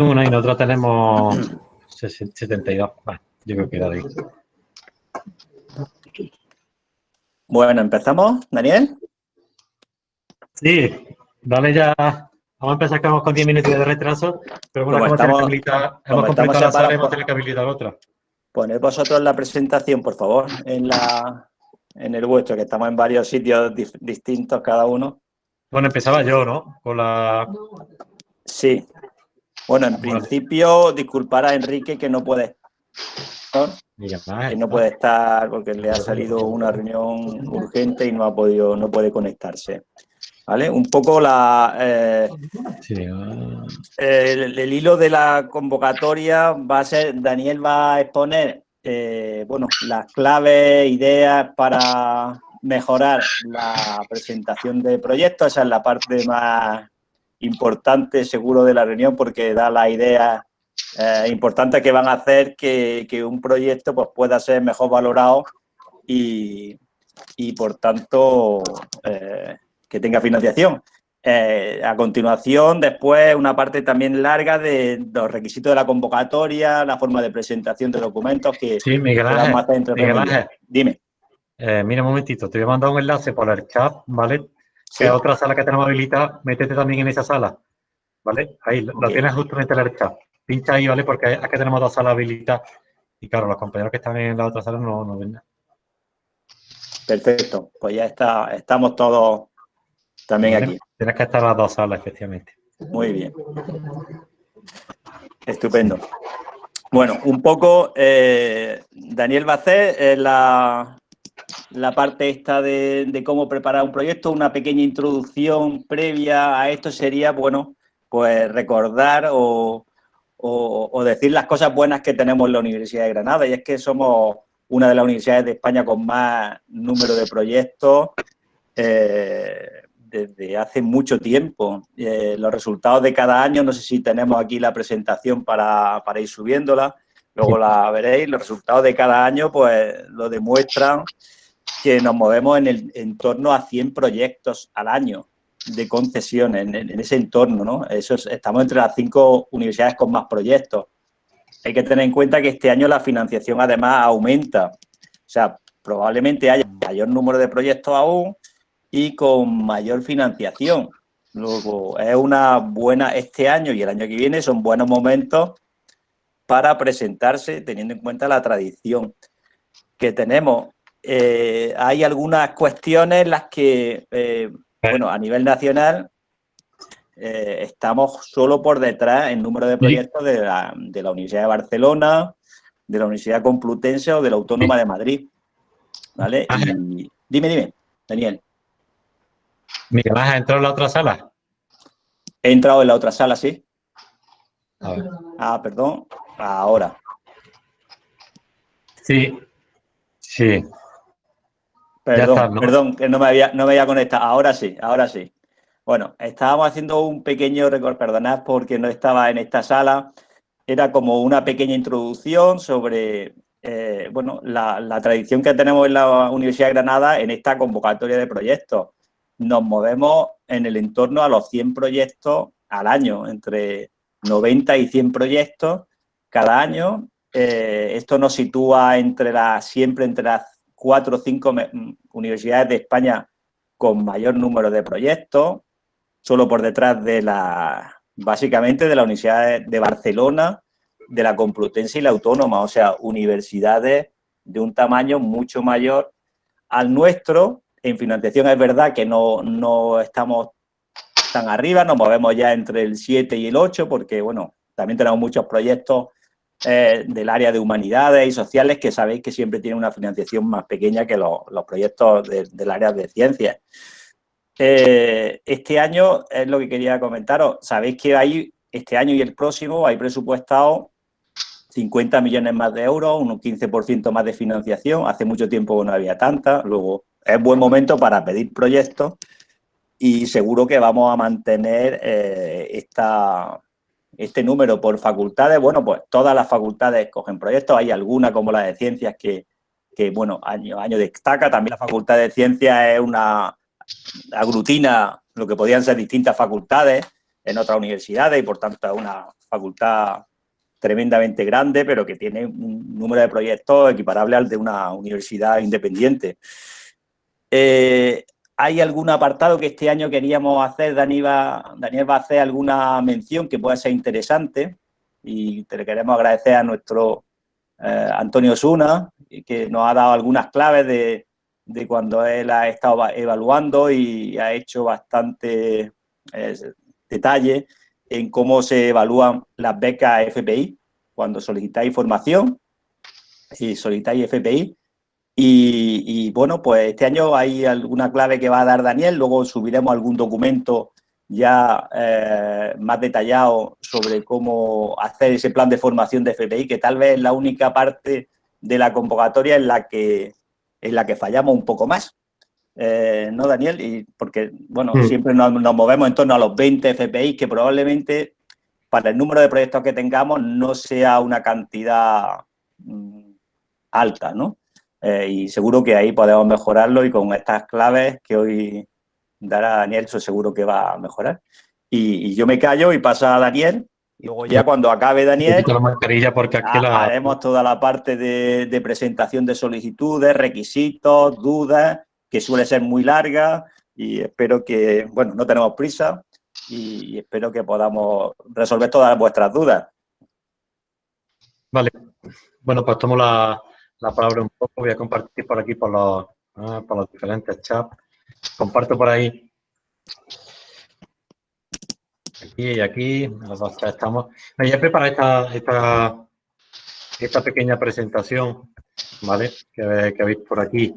una y nosotros tenemos 72. yo creo que era ahí. Bueno, ¿empezamos, Daniel? Sí, dale ya. Vamos a empezar que vamos con 10 minutos de retraso, pero bueno, hemos, estamos, hemos completado la sala hemos tenido que habilitar otra. Poned vosotros la presentación, por favor, en la en el vuestro, que estamos en varios sitios distintos cada uno. Bueno, empezaba yo, ¿no? Con la... Sí. Bueno, en principio, disculpar a Enrique que no puede que no puede estar porque le ha salido una reunión urgente y no ha podido, no puede conectarse. ¿Vale? Un poco la, eh, ah. el, hilo de la convocatoria va a ser, Daniel va a exponer eh, bueno, las claves, ideas para mejorar la presentación de proyectos. Esa es la parte más importante, seguro, de la reunión porque da la idea eh, importante que van a hacer que, un proyecto pues, pueda ser mejor valorado y, por tanto, eh, que tenga financiación. Eh, a continuación, después, una parte también larga de los requisitos de la convocatoria, la forma de presentación de documentos que sí, Miguel Ángel, Miguel Dime. Eh, mira un momentito, te voy a mandar un enlace por el chat, ¿vale? Hay otra sala que tenemos habilitada, métete también en esa sala, ¿vale? Ahí, lo tienes justamente en el chat. Pincha ahí, ¿vale? Porque aquí tenemos dos salas habilitadas y claro, los compañeros que están en la otra sala no, no ven nada. Perfecto, pues ya está, estamos todos también aquí. Tienes que estar las dos salas, efectivamente. Muy bien. Estupendo. Bueno, un poco, eh, Daniel va a hacer eh, la, la, parte esta de, cómo preparar un proyecto, una pequeña introducción previa a esto sería, bueno, pues recordar o, decir las cosas buenas que tenemos en la Universidad de Granada, y es que somos una de las universidades de España con más número de proyectos, eh, desde hace mucho tiempo. Eh, los resultados de cada año, no sé si tenemos aquí la presentación para, ir subiéndola, luego la veréis, los resultados de cada año pues lo demuestran que nos movemos en, el, en torno a 100 proyectos al año de concesiones, en, ese entorno, ¿no? Eso estamos entre las cinco universidades con más proyectos. Hay que tener en cuenta que este año la financiación además aumenta. O sea, probablemente haya mayor número de proyectos aún, y con mayor financiación. Luego, es una buena, este año y el año que viene son buenos momentos para presentarse teniendo en cuenta la tradición que tenemos. Eh, hay algunas cuestiones en las que, eh, bueno, a nivel nacional eh, estamos solo por detrás en número de proyectos de la, de la Universidad de Barcelona, de la Universidad Complutense o de la Autónoma de Madrid. ¿Vale? dime, dime, Daniel. Miguel ¿has entrado en la otra sala? He entrado en la otra sala, sí. Ah, perdón. Ahora. Sí, sí. Perdón, perdón, que no me, había, no me había conectado. Ahora sí, ahora sí. Bueno, estábamos haciendo un pequeño record, perdonad porque no estaba en esta sala. Era como una pequeña introducción sobre eh, bueno, la, la tradición que tenemos en la Universidad de Granada en esta convocatoria de proyectos nos movemos en el entorno a los 100 proyectos al año, entre 90 y 100 proyectos cada año. Eh, esto nos sitúa entre las, siempre entre las cuatro o cinco universidades de España con mayor número de proyectos, solo por detrás de la, básicamente de la Universidad de Barcelona, de la Complutense y la Autónoma, o sea, universidades de un tamaño mucho mayor al nuestro, en financiación es verdad que no, estamos tan arriba, nos movemos ya entre el 7 y el 8 porque, bueno, también tenemos muchos proyectos eh, del área de humanidades y sociales que sabéis que siempre tienen una financiación más pequeña que los, proyectos del área de ciencias. Eh, este año es lo que quería comentaros. Sabéis que hay, este año y el próximo, hay presupuestado 50 millones más de euros, un 15% más de financiación. Hace mucho tiempo no había tanta. Luego es buen momento para pedir proyectos y seguro que vamos a mantener eh, esta, este número por facultades. Bueno, pues todas las facultades cogen proyectos, hay alguna como la de ciencias que, bueno, año año destaca. También la facultad de ciencias es una aglutina lo que podían ser distintas facultades en otras universidades y por tanto es una facultad tremendamente grande, pero que tiene un número de proyectos equiparable al de una universidad independiente. Eh, ¿Hay algún apartado que este año queríamos hacer? Daniel va, Daniel va a hacer alguna mención que pueda ser interesante y te le queremos agradecer a nuestro eh, Antonio Suna, que nos ha dado algunas claves de, de, cuando él ha estado evaluando y ha hecho bastante eh, detalle en cómo se evalúan las becas FPI cuando solicitáis formación y solicitáis FPI. Y, bueno, pues este año hay alguna clave que va a dar Daniel, luego subiremos algún documento ya eh, más detallado sobre cómo hacer ese plan de formación de FPI, que tal vez es la única parte de la convocatoria en la que, en la que fallamos un poco más. Eh, ¿No, Daniel? Y porque, bueno, mm. siempre nos, movemos en torno a los 20 FPI, que probablemente para el número de proyectos que tengamos no sea una cantidad mm, alta, ¿no? Eh, y seguro que ahí podemos mejorarlo y con estas claves que hoy dará Daniel, eso seguro que va a mejorar. Y, yo me callo y pasa a Daniel. Y luego ya cuando acabe Daniel, porque haremos toda la parte de, presentación de solicitudes, requisitos, dudas, que suele ser muy larga y espero que, bueno, no tenemos prisa y, espero que podamos resolver todas vuestras dudas. Vale, bueno, pues tomo la, la palabra un poco, voy a compartir por aquí por los, ah, por los diferentes chats. Comparto por ahí. Aquí y aquí, los dos estamos. Me ya preparado esta, esta, esta pequeña presentación, ¿vale? Que, que, veis por aquí.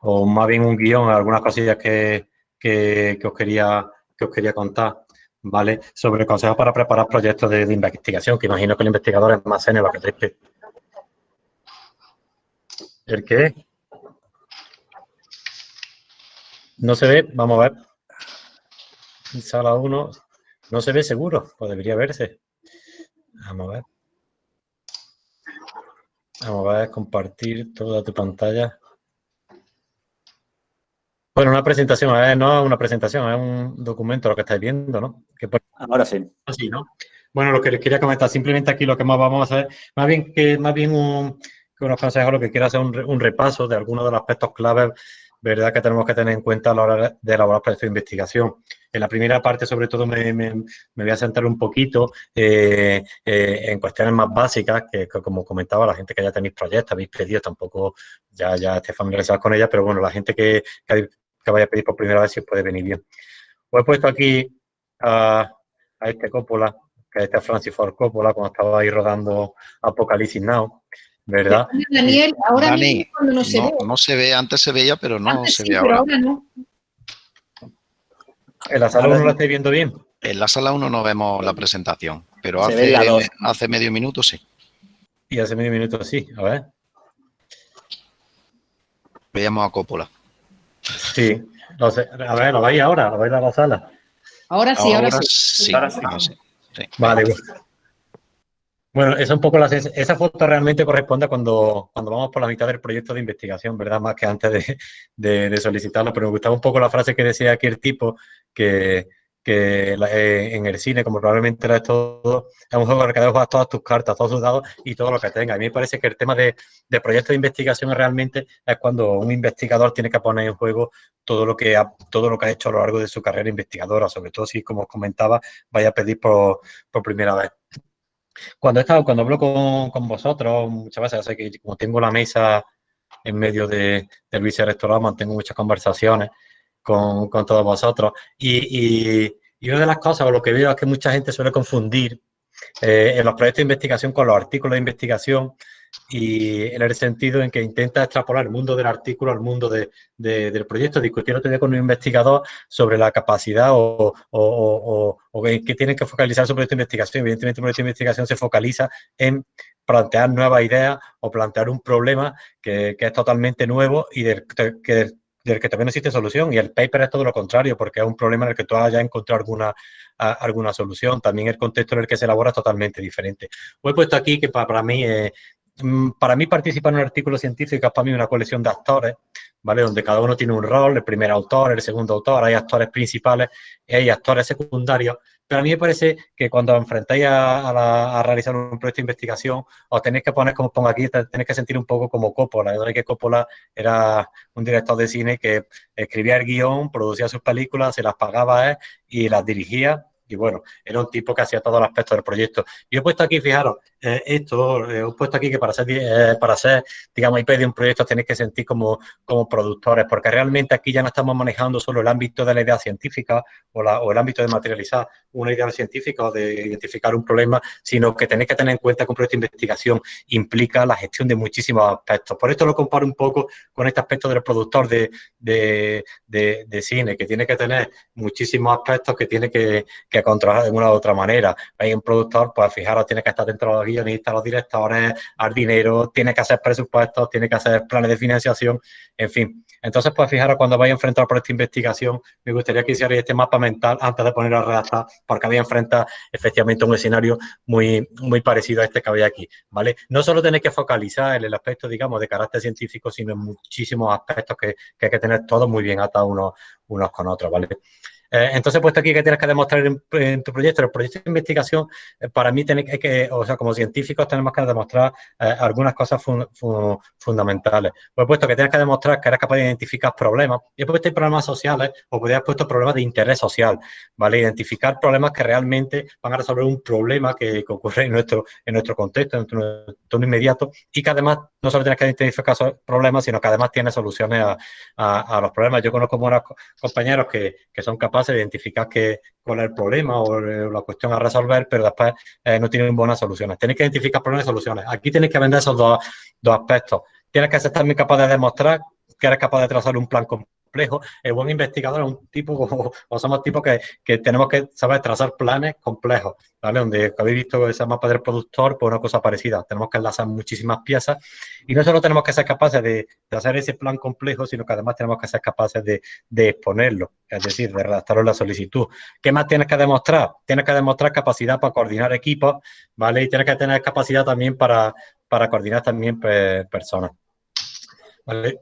O más bien un guion, algunas cosillas que, que, os, quería, que os quería contar. ¿vale? Sobre consejos para preparar proyectos de, investigación, que imagino que el investigador es más senior que... ¿El qué? No se ve, vamos a ver. Sala 1, no se ve seguro, o debería verse. Vamos a ver. Vamos a ver, compartir toda tu pantalla. Bueno, una presentación, no es una presentación, es un documento lo que estáis viendo, ¿no? Ahora sí. Así, ¿no? Bueno, lo que les quería comentar, simplemente aquí lo que más vamos a hacer, más bien que más bien un, que unos consejos, lo que quiero hacer un, un repaso de algunos de los aspectos claves ¿verdad? que tenemos que tener en cuenta a la hora de elaborar proyectos de investigación. En la primera parte, sobre todo, me, me, voy a centrar un poquito eh, eh, en cuestiones más básicas, que, como comentaba, la gente que ya tenéis proyectos, habéis pedido, tampoco ya, ya esté familiarizados con ellas, pero bueno, la gente que, que, vaya a pedir por primera vez, si puede venir bien. Os he puesto aquí a, este Coppola, que este es Francis Ford Coppola, cuando estaba ahí rodando Apocalipsis Now, ¿verdad? Daniel, ahora mismo no se ve. No se ve, antes se veía, pero no se ve ahora. no. ¿En la sala 1 lo estáis viendo bien? En la sala 1 no vemos la presentación, pero hace, hace medio minuto sí. Y hace medio minuto sí, a ver. Veíamos a Coppola. Sí, a ver, ¿lo veis ahora? ¿Lo veis a la sala? Ahora sí, ahora, sí. Ahora sí. Vale, bueno, esa, un poco la, esa foto realmente corresponde cuando, cuando vamos por la mitad del proyecto de investigación, ¿verdad? Más que antes de, solicitarlo, pero me gustaba un poco la frase que decía aquí el tipo, que, eh, en el cine, como probablemente era todo, es un juego en el que jugar todas tus cartas, todos tus dados y todo lo que tenga. A mí me parece que el tema de, de de investigación realmente es cuando un investigador tiene que poner en juego todo lo que ha, todo lo que ha hecho a lo largo de su carrera investigadora, sobre todo si, como os comentaba, vaya a pedir por primera vez. Cuando he estado, cuando hablo con, vosotros, muchas veces, sé que como tengo la mesa en medio de, del vicerrectorado, mantengo muchas conversaciones con, todos vosotros. Y, y, una de las cosas, o lo que veo es que mucha gente suele confundir eh, en los proyectos de investigación con los artículos de investigación y en el sentido en que intenta extrapolar el mundo del artículo al mundo de, del proyecto. Discutir otro con un investigador sobre la capacidad o, o, o, que tienen que focalizar proyecto de investigación. Evidentemente, de investigación se focaliza en plantear nuevas ideas o plantear un problema que, es totalmente nuevo y del que, también existe solución. Y el paper es todo lo contrario, porque es un problema en el que tú hayas encontrado alguna, alguna solución. También el contexto en el que se elabora es totalmente diferente. He puesto aquí que para, mí para mí participar en un artículo científico es para mí una colección de actores, ¿vale? Donde cada uno tiene un rol, el primer autor, el segundo autor, hay actores principales y hay actores secundarios pero a mí me parece que cuando enfrentáis a, realizar un proyecto de investigación, os tenéis que poner, como pongo aquí, tenéis que sentir un poco como Coppola. Yo que Coppola era un director de cine que escribía el guion, producía sus películas, se las pagaba y las dirigía y bueno, era un tipo que hacía todos los aspectos del proyecto. Yo he puesto aquí, fijaros, eh, esto, eh, he puesto aquí que para ser, eh, para ser digamos, IP de un proyecto tenéis que sentir como, como productores, porque realmente aquí ya no estamos manejando solo el ámbito de la idea científica o, la, o el ámbito de materializar una idea científica o de identificar un problema, sino que tenéis que tener en cuenta que un proyecto de investigación implica la gestión de muchísimos aspectos. Por esto lo comparo un poco con este aspecto del productor de, de, de, cine, que tiene que tener muchísimos aspectos que tiene que que controlar de una u otra manera. Hay un productor, pues fijaros, tiene que estar dentro de los guionistas, los directores, al dinero, tiene que hacer presupuestos, tiene que hacer planes de financiación, en fin. Entonces, pues fijaros, cuando vais a enfrentar por esta investigación, me gustaría que hicierais este mapa mental antes de poner a redactar, porque había enfrenta efectivamente un escenario muy, muy parecido a este que había aquí, ¿vale? No solo tenéis que focalizar en el aspecto, digamos, de carácter científico, sino en muchísimos aspectos que, que hay que tener todos muy bien atados unos, unos con otros, ¿vale? Eh, entonces, puesto aquí que tienes que demostrar en, tu proyecto, el proyecto de investigación, eh, para mí, tiene que, o sea, como científicos tenemos que demostrar eh, algunas cosas fundamentales. Pues puesto que tienes que demostrar que eres capaz de identificar problemas, y he puesto problemas sociales, o podrías puesto problemas de interés social, ¿vale? Identificar problemas que realmente van a resolver un problema que, ocurre en nuestro, en nuestro contexto, en nuestro entorno inmediato, y que además no solo tienes que identificar problemas, sino que además tiene soluciones a, los problemas. Yo conozco buenos compañeros que, que son capaces de identificar qué, cuál es el problema o eh, la cuestión a resolver, pero después eh, no tienen buenas soluciones. Tenéis que identificar problemas y soluciones. Aquí tenéis que vender esos dos, dos aspectos. Tienes que ser también capaz de demostrar que eres capaz de trazar un plan El buen investigador es un tipo, o somos tipos que, que, tenemos que saber trazar planes complejos, ¿vale? Donde habéis visto ese mapa del productor, pues una cosa parecida. Tenemos que enlazar muchísimas piezas y no solo tenemos que ser capaces de, de hacer ese plan complejo, sino que además tenemos que ser capaces de, exponerlo, es decir, de redactarlo en la solicitud. ¿Qué más tienes que demostrar? Tienes que demostrar capacidad para coordinar equipos, ¿vale? Y tienes que tener capacidad también para, coordinar también personas.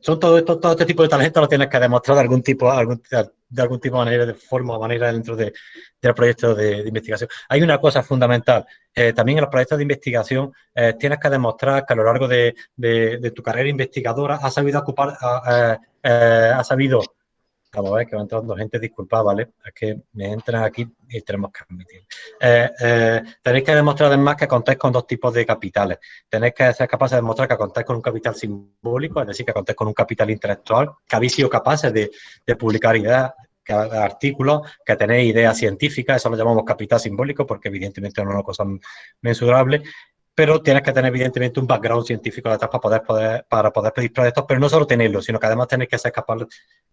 Son todo, esto, todo este tipo de talentos lo tienes que demostrar de algún tipo, algún, de algún tipo de manera, de forma o manera dentro de, del proyecto de, investigación. Hay una cosa fundamental, eh, también en los proyectos de investigación eh, tienes que demostrar que a lo largo de, de tu carrera investigadora has sabido ocupar, eh, has sabido Vamos a ver que va entrando gente, disculpa, ¿vale? Es que me entran aquí y tenemos que admitir. Eh, eh, tenéis que demostrar además que contáis con dos tipos de capitales. Tenéis que ser capaces de demostrar que contáis con un capital simbólico, es decir, que contáis con un capital intelectual, que habéis sido capaces de, publicar ideas, artículos, que tenéis ideas científicas, eso lo llamamos capital simbólico porque evidentemente no es una cosa mensurable, pero tienes que tener evidentemente un background científico detrás para poder, poder, para poder pedir proyectos, pero no solo tenerlo, sino que además tenéis que ser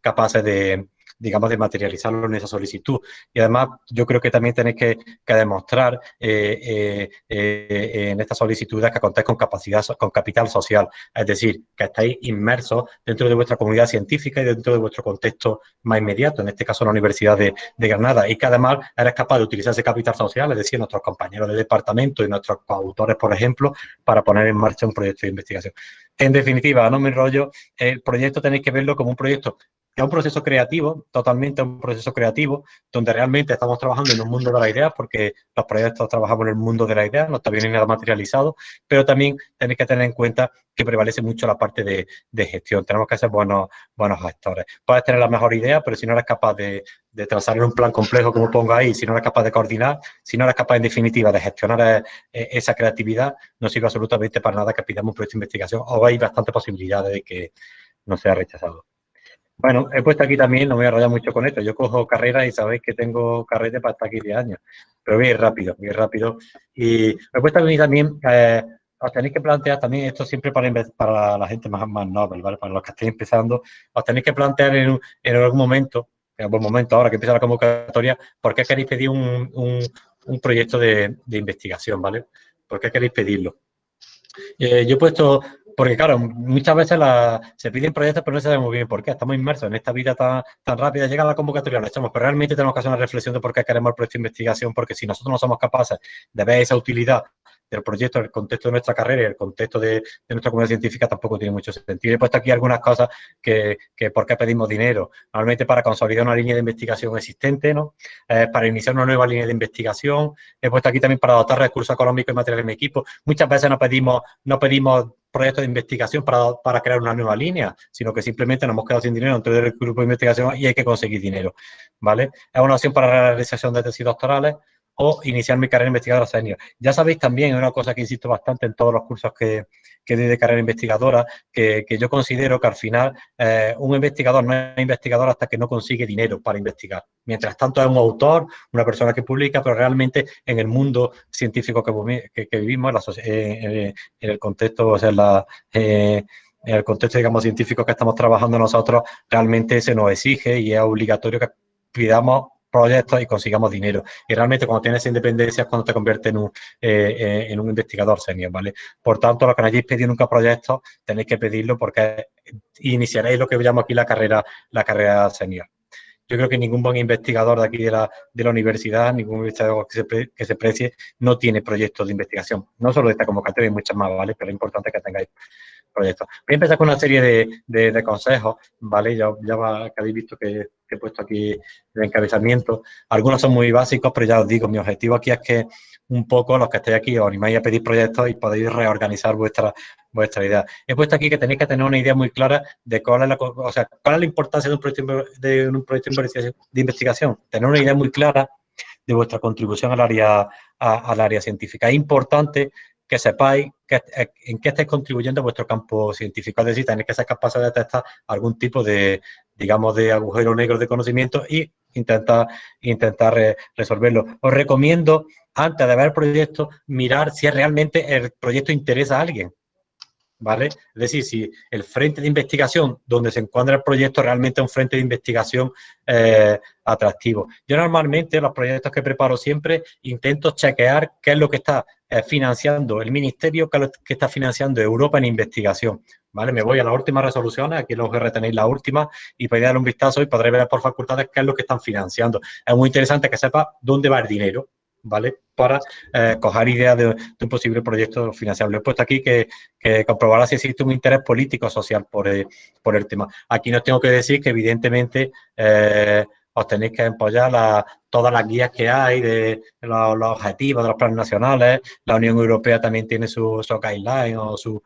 capaces de, digamos, de materializarlo en esa solicitud. Y además, yo creo que también tenéis que, demostrar eh, eh, eh, en esta solicitud que contáis con capacidad, con capital social, es decir, que estáis inmersos dentro de vuestra comunidad científica y dentro de vuestro contexto más inmediato, en este caso la Universidad de, Granada, y que además eres capaz de utilizar ese capital social, es decir, nuestros compañeros de departamento y nuestros coautores, por ejemplo, para poner en marcha un proyecto de investigación. En definitiva, no me enrollo, el proyecto tenéis que verlo como un proyecto es un proceso creativo, totalmente un proceso creativo, donde realmente estamos trabajando en un mundo de la idea, porque los proyectos trabajamos en el mundo de la idea, no está bien nada materializado, pero también tenéis que tener en cuenta que prevalece mucho la parte de, gestión. Tenemos que ser buenos, buenos gestores. Puedes tener la mejor idea, pero si no eres capaz de, trazar en un plan complejo, como pongo ahí, si no eres capaz de coordinar, si no eres capaz, en definitiva, de gestionar eh, esa creatividad, no sirve absolutamente para nada que pidamos un proyecto de investigación o hay bastantes posibilidades de que no sea rechazado. Bueno, he puesto aquí también, no me voy a enrollar mucho con esto, yo cojo carreras y sabéis que tengo carrete para estar aquí 10 años, pero ir rápido, ir rápido. Y he puesto aquí también, eh, os tenéis que plantear también, esto siempre para, la gente más, más noble, ¿vale? Para los que estéis empezando, os tenéis que plantear en, en algún momento, en algún momento ahora que empieza la convocatoria, ¿por qué queréis pedir un, un, proyecto de, de, investigación, ¿vale? ¿Por qué queréis pedirlo? Eh, yo he puesto porque claro, muchas veces se piden proyectos, pero no sabemos bien por qué. Estamos inmersos en esta vida tan, tan rápida. Llega la convocatoria, lo echamos, pero realmente tenemos que hacer una reflexión de por qué queremos el proyecto de investigación, porque si nosotros no somos capaces de ver esa utilidad del proyecto, el contexto de nuestra carrera y el contexto de, nuestra comunidad científica tampoco tiene mucho sentido. He puesto aquí algunas cosas que, que por qué pedimos dinero. Normalmente para consolidar una línea de investigación existente, ¿no? Eh, para iniciar una nueva línea de investigación. He puesto aquí también para dotar recursos económicos y materiales en mi equipo. Muchas veces no pedimos, no pedimos proyectos de investigación para, para, crear una nueva línea, sino que simplemente nos hemos quedado sin dinero dentro del grupo de investigación y hay que conseguir dinero, ¿vale? Es una opción para la realización de tesis doctorales o iniciar mi carrera investigadora senior. Ya sabéis también, una cosa que insisto bastante en todos los cursos que, que doy de carrera investigadora, que, que yo considero que al final eh, un investigador no es investigador hasta que no consigue dinero para investigar. Mientras tanto es un autor, una persona que publica, pero realmente en el mundo científico que, que, vivimos, en, el contexto, o sea, eh, en el contexto, digamos, científico que estamos trabajando nosotros, realmente se nos exige y es obligatorio que pidamos proyectos y consigamos dinero. Y realmente cuando tienes independencia es cuando te conviertes en un, eh, eh, en un investigador senior, ¿vale? Por tanto, lo que no hayáis pedido nunca proyectos, tenéis que pedirlo porque iniciaréis lo que llamo aquí la carrera, la carrera senior. Yo creo que ningún buen investigador de aquí de la, de la universidad, ningún investigador que se, que se precie, no tiene proyectos de investigación. No solo de esta convocatoria, hay muchas más, ¿vale? Pero es importante que tengáis proyectos. Voy a empezar con una serie de, de, consejos, ¿vale? Ya, ya va, que habéis visto que, he puesto aquí el encabezamiento. Algunos son muy básicos, pero ya os digo, mi objetivo aquí es que un poco los que estéis aquí os animáis a pedir proyectos y podéis reorganizar vuestra, vuestra idea. He puesto aquí que tenéis que tener una idea muy clara de cuál es la, o sea, cuál es la importancia de un proyecto de, un proyecto de investigación. Tener una idea muy clara de vuestra contribución al área, al área científica. Es importante que sepáis eh, en qué estáis contribuyendo vuestro campo científico. Es decir, tenéis que ser capaces de detectar algún tipo de, digamos, de agujero negro de conocimiento y intentar, intentar resolverlo. Os recomiendo, antes de ver el proyecto, mirar si realmente el proyecto interesa a alguien. ¿Vale? Es decir, si el frente de investigación donde se encuentra el proyecto realmente es un frente de investigación eh, atractivo. Yo normalmente los proyectos que preparo siempre intento chequear qué es lo que está eh, financiando el ministerio, qué es lo que está financiando Europa en investigación. ¿Vale? Me voy a las últimas resoluciones, aquí los retenéis la última y podéis dar un vistazo y podréis ver por facultades qué es lo que están financiando. Es muy interesante que sepa dónde va el dinero, ¿vale? Para eh, coger ideas de, un posible proyecto financiable. He puesto aquí que, que comprobará si existe un interés político social por, eh, por el tema. Aquí no tengo que decir que evidentemente eh, os tenéis que apoyar todas las guías que hay de los, objetivos de los planes nacionales. La Unión Europea también tiene su, su guideline o su,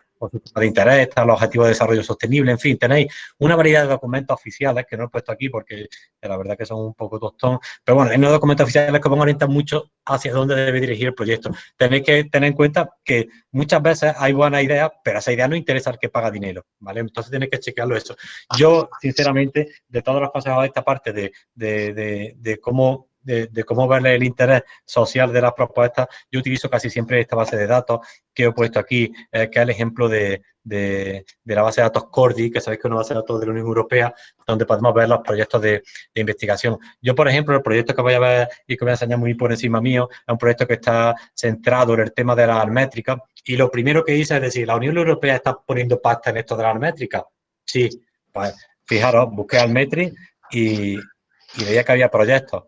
de interés, los objetivos de desarrollo sostenible, en fin, tenéis una variedad de documentos oficiales que no he puesto aquí porque la verdad que son un poco tostón, pero bueno, hay unos documentos oficiales que van a orientar mucho hacia dónde debe dirigir el proyecto. Tenéis que tener en cuenta que muchas veces hay buenas ideas, pero esa idea no interesa al que paga dinero, ¿vale? Entonces tenéis que chequearlo eso. Yo, sinceramente, de todos los consejos de esta parte de, de, de cómo de, cómo ver el interés social de las propuestas, yo utilizo casi siempre esta base de datos que he puesto aquí, eh, que es el ejemplo de, la base de datos Cordi, que sabéis que es una base de datos de la Unión Europea, donde podemos ver los proyectos de, investigación. Yo, por ejemplo, el proyecto que voy a ver y que voy a enseñar muy por encima mío, es un proyecto que está centrado en el tema de las métricas, y lo primero que hice es decir, ¿la Unión Europea está poniendo pasta en esto de las métricas? Sí, pues fijaros, busqué Almetri y, y veía que había proyectos.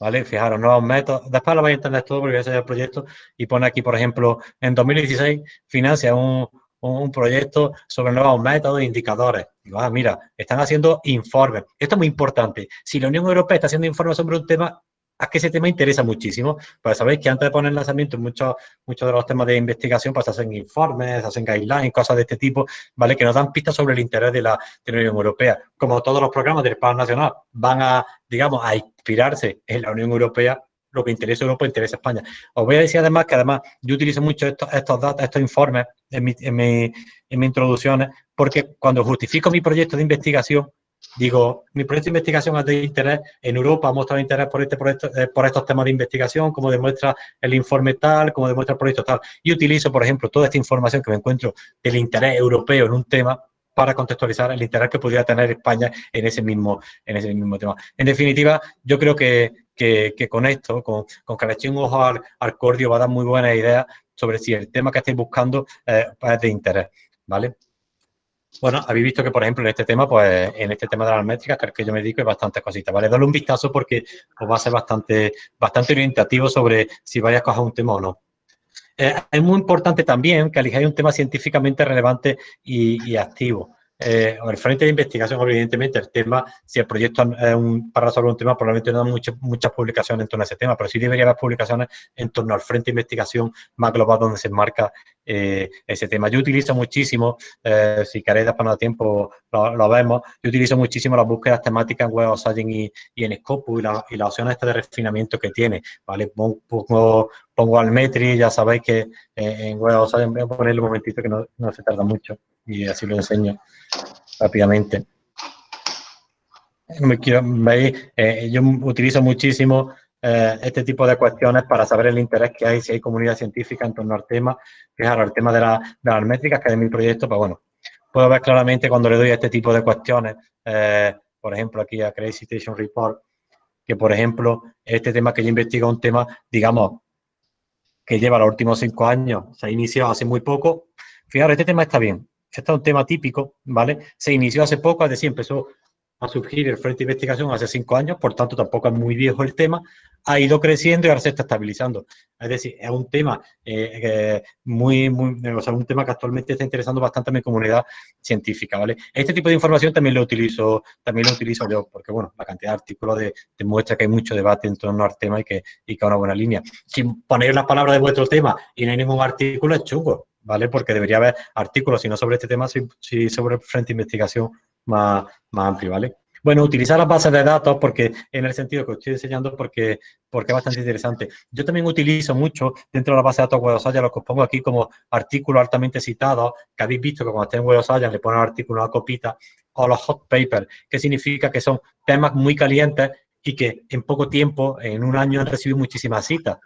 ¿Vale? Fijaros, nuevos métodos. Después lo vais a entender todo porque voy a hacer el proyecto y pone aquí, por ejemplo, en 2016 financia un, un proyecto sobre nuevos métodos e indicadores. ah, mira, están haciendo informes. Esto es muy importante. Si la Unión Europea está haciendo informes sobre un tema, es que ese tema interesa muchísimo. Pues sabéis que antes de poner lanzamiento muchos, muchos de los temas de investigación pues hacen informes, hacen guidelines, cosas de este tipo, ¿vale? Que nos dan pistas sobre el interés de la, Unión Europea. Como todos los programas del Estado Nacional van a, digamos, a inspirarse en la Unión Europea, lo que interesa a Europa interesa a España. Os voy a decir además que además yo utilizo mucho estos, estos datos, estos informes en, mi, en, mi, en mis introducciones, porque cuando justifico mi proyecto de investigación, Digo, mi proyecto de investigación es de interés, en Europa ha mostrado interés por, este proyecto, eh, por estos temas de investigación, como demuestra el informe tal, como demuestra el proyecto tal. Y utilizo, por ejemplo, toda esta información que me encuentro del interés europeo en un tema para contextualizar el interés que podría tener España en ese mismo, en ese mismo tema. En definitiva, yo creo que, que, con esto, con, con que le eche un ojo al, al, cordio, va a dar muy buena idea sobre si el tema que estáis buscando eh, es de interés, ¿vale? Bueno, habéis visto que, por ejemplo, en este tema, pues en este tema de las métricas, creo que yo me dedico a bastantes cositas, ¿vale? Dale un vistazo porque os va a ser bastante, bastante orientativo sobre si vais a coger un tema o no. Eh, es muy importante también que elijáis un tema científicamente relevante y activo eh, el frente de investigación, evidentemente, el tema, si el proyecto es un, para resolver un tema, probablemente no hay muchas, muchas publicaciones en torno a ese tema, pero sí debería haber publicaciones en torno al frente de investigación más global donde se enmarca eh, ese tema. Yo utilizo muchísimo, eh, si queréis no tiempo lo, vemos, yo utilizo muchísimo las búsquedas temáticas en Web of Science y, y en Scopus y, la, y las opciones de refinamiento que tiene, ¿vale? Pongo, pongo al Metri, ya sabéis que en Web of Science, voy a ponerle un momentito que no, no se tarda mucho y así lo enseño rápidamente. Eh, yo utilizo muchísimo eh, este tipo de cuestiones para saber el interés que hay, si hay comunidad científica en torno al tema. Fijaros, el tema de, las métricas, que de mi proyecto, pues bueno, puedo ver claramente cuando le doy a este tipo de cuestiones, eh, por ejemplo, aquí a Crazy Station Report, que por ejemplo, este tema que yo investigo un tema, digamos, que lleva los últimos cinco años, se ha iniciado hace muy poco. Fijaros, este tema está bien, este es un tema típico, ¿vale? Se inició hace poco, es decir, empezó a surgir el Frente de Investigación hace cinco años, por tanto tampoco es muy viejo el tema, ha ido creciendo y ahora se está estabilizando. Es decir, es un tema eh, muy, muy, o sea, un tema que actualmente está interesando bastante a mi comunidad científica, ¿vale? Este tipo de información también lo utilizo, también lo utilizo yo, porque bueno, la cantidad de artículos demuestra que hay mucho debate en torno al tema y que, y que es una buena línea. Si ponéis las palabras de vuestro tema y no hay ningún artículo, es chungo, ¿vale? Porque debería haber artículos, si no sobre este tema, si, sobre el frente de investigación más, más amplio, ¿vale? Bueno, utilizar las bases de datos porque en el sentido que os estoy enseñando porque, porque es bastante interesante. Yo también utilizo mucho dentro de la base de datos Web lo que os pongo aquí como artículos altamente citados, que habéis visto que cuando estéis en Web le ponen artículos a copita, o los hot papers, que significa que son temas muy calientes y que en poco tiempo, en un año, han recibido muchísimas citas.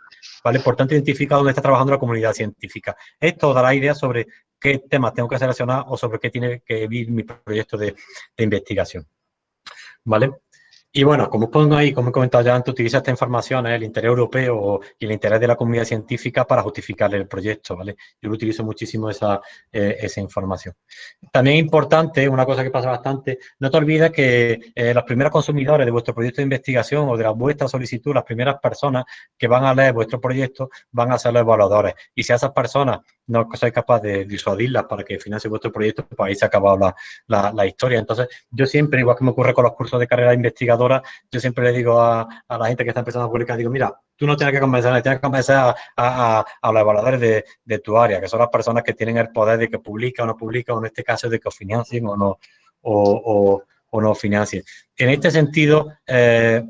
¿vale? Por tanto, identifica dónde está trabajando la comunidad científica. Esto dará idea sobre qué temas tengo que seleccionar o sobre qué tiene que vivir mi proyecto de, investigación. ¿Vale? Y bueno, como pongo ahí, como he comentado ya antes, utiliza esta información, el interés europeo y el interés de la comunidad científica para justificar el proyecto, ¿vale? Yo lo utilizo muchísimo esa, eh, esa información. También importante, una cosa que pasa bastante, no te olvides que eh, los primeros consumidores de vuestro proyecto de investigación o de la, vuestra solicitud, las primeras personas que van a leer vuestro proyecto van a ser los evaluadores. Y si a esas personas no sois capaz de disuadirlas para que financie vuestro proyecto, pues ahí se ha acabado la, la, historia. Entonces, yo siempre, igual que me ocurre con los cursos de carrera investigadora, yo siempre le digo a, la gente que está empezando a publicar, digo, mira, tú no tienes que convencer, tienes que convencer a, los evaluadores de, tu área, que son las personas que tienen el poder de que publica o no publica, o en este caso de que os financien o no, o, no financien. En este sentido, eh,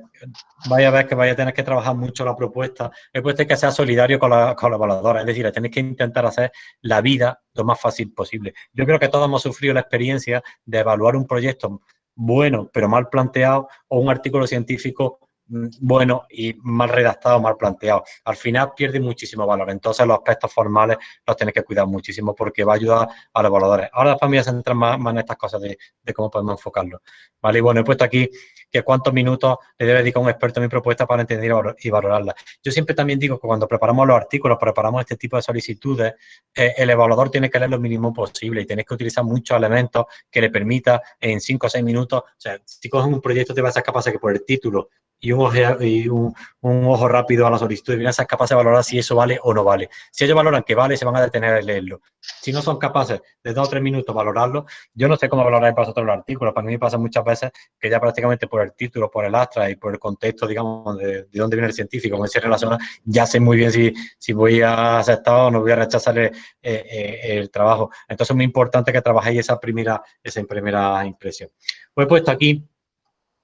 vaya a ver que vaya a tener que trabajar mucho la propuesta. Es puesto que sea solidario con la, con la evaluadora, es decir, tenéis que intentar hacer la vida lo más fácil posible. Yo creo que todos hemos sufrido la experiencia de evaluar un proyecto bueno pero mal planteado o un artículo científico mm, bueno y mal redactado, mal planteado. Al final pierde muchísimo valor. Entonces los aspectos formales los tenéis que cuidar muchísimo porque va a ayudar a los evaluadores. Ahora después me voy a centrar más, en estas cosas de, de, cómo podemos enfocarlo. Vale, y bueno, he puesto aquí que cuántos minutos le debe dedicar un experto a mi propuesta para entender y valorarla. Yo siempre también digo que cuando preparamos los artículos, preparamos este tipo de solicitudes, eh, el evaluador tiene que leer lo mínimo posible y tienes que utilizar muchos elementos que le permita en 5 o 6 minutos, o sea, si coges un proyecto te vas a ser capaz de que por el título y un ojo, y un, ojo rápido a la solicitud a ser capaces de valorar si eso vale o no vale. Si ellos valoran que vale, se van a detener a leerlo. Si no son capaces de dos o tres minutos valorarlo, yo no sé cómo valorar para vosotros los artículos. Para mí pasa muchas veces que ya prácticamente por el título, por el astra y por el contexto, digamos, de, dónde viene el científico, con se relaciona, ya sé muy bien si, si voy a aceptar o no voy a rechazar el, eh, eh, el trabajo. Entonces es muy importante que trabajéis esa primera, esa primera impresión. Pues he puesto aquí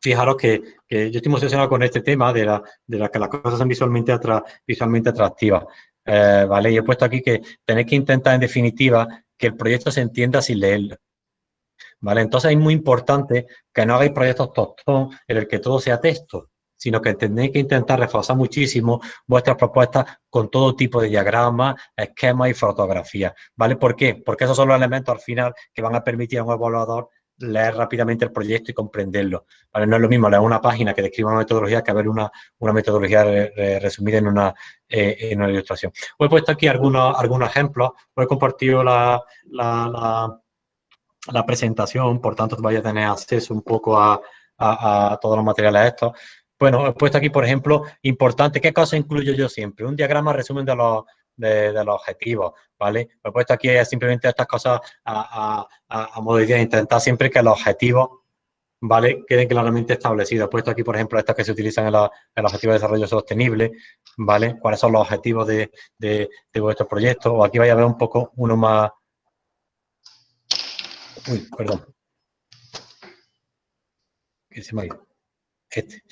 fijaros que, yo estoy emocionado con este tema de, la, de que las cosas son visualmente, visualmente atractivas. Eh, ¿vale? Y he puesto aquí que tenéis que intentar, en definitiva, que el proyecto se entienda sin leerlo. ¿Vale? Entonces es muy importante que no hagáis proyectos tostón en el que todo sea texto, sino que tenéis que intentar reforzar muchísimo vuestras propuestas con todo tipo de diagramas, esquemas y fotografías. ¿Vale? ¿Por qué? Porque esos son los elementos al final que van a permitir a un evaluador leer rápidamente el proyecto y comprenderlo. ¿vale? No es lo mismo leer una página que describa una metodología que ver una, una metodología resumida en una, eh, en una ilustración. Os he puesto aquí algunos, algunos ejemplos, os he compartido la, la, la, presentación, por tanto vais a tener acceso un poco a, a, todos los materiales estos. Bueno, he puesto aquí, por ejemplo, importante, ¿qué cosas incluyo yo siempre? Un diagrama resumen de los, de, los objetivos, ¿vale? He puesto aquí simplemente estas cosas a, a, modo de intentar siempre que los objetivos, ¿vale? Queden claramente establecidos. He puesto aquí, por ejemplo, estos que se utilizan en, los objetivos de desarrollo sostenible, ¿vale? ¿Cuáles son los objetivos de, de, de vuestro proyecto? O aquí vais a ver un poco uno más... Uy, perdón. ¿Qué se me ha ido? Este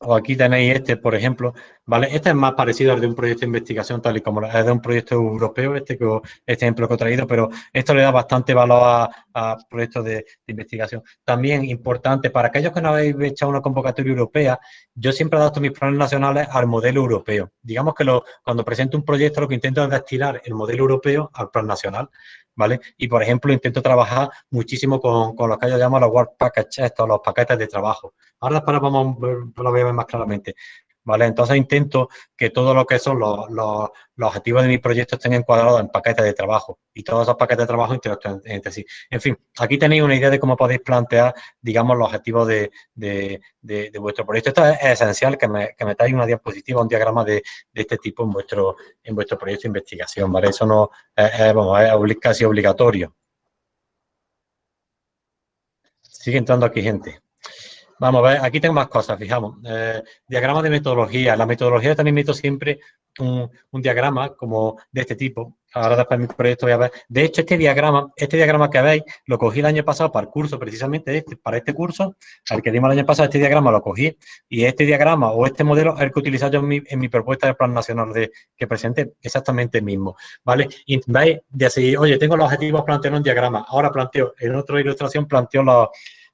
o aquí tenéis este, por ejemplo, ¿vale? Este es más parecido al de un proyecto de investigación, tal y como es de un proyecto europeo, este, que, este ejemplo que he traído, pero esto le da bastante valor a, proyectos de, investigación. También importante, para aquellos que no habéis hecho una convocatoria europea, yo siempre adapto mis planes nacionales al modelo europeo. Digamos que cuando presento un proyecto lo que intento es destinar el modelo europeo al plan nacional. ¿vale? Y, por ejemplo, intento trabajar muchísimo con, con lo que yo llamo los work packages, estos, los paquetes de trabajo. Ahora después vamos, lo voy a ver más claramente. ¿Vale? Entonces intento que todo lo que son los, los, objetivos de mi proyecto estén encuadrados en paquetes de trabajo y todos esos paquetes de trabajo interactúen entre sí. En fin, aquí tenéis una idea de cómo podéis plantear, digamos, los objetivos de, de, de, vuestro proyecto. Esto es esencial que, me, que metáis una diapositiva, un diagrama de, este tipo en vuestro, en vuestro proyecto de investigación, ¿vale? Eso no es, es casi obligatorio. Sigue entrando aquí gente. Vamos a ver, aquí tengo más cosas, fijamos. Eh, diagrama de metodología. La metodología también meto siempre un, diagrama como de este tipo. Ahora después mi proyecto voy a ver. De hecho, este diagrama, este diagrama que veis, lo cogí el año pasado para el curso, precisamente este, para este curso, al que dimos el año pasado, este diagrama lo cogí. Y este diagrama o este modelo es el que utilizo yo en mi, propuesta de plan nacional de, que presenté, exactamente el mismo. ¿Vale? Y veis, de así, oye, tengo los objetivos planteados en un diagrama. Ahora planteo, en otra ilustración planteo los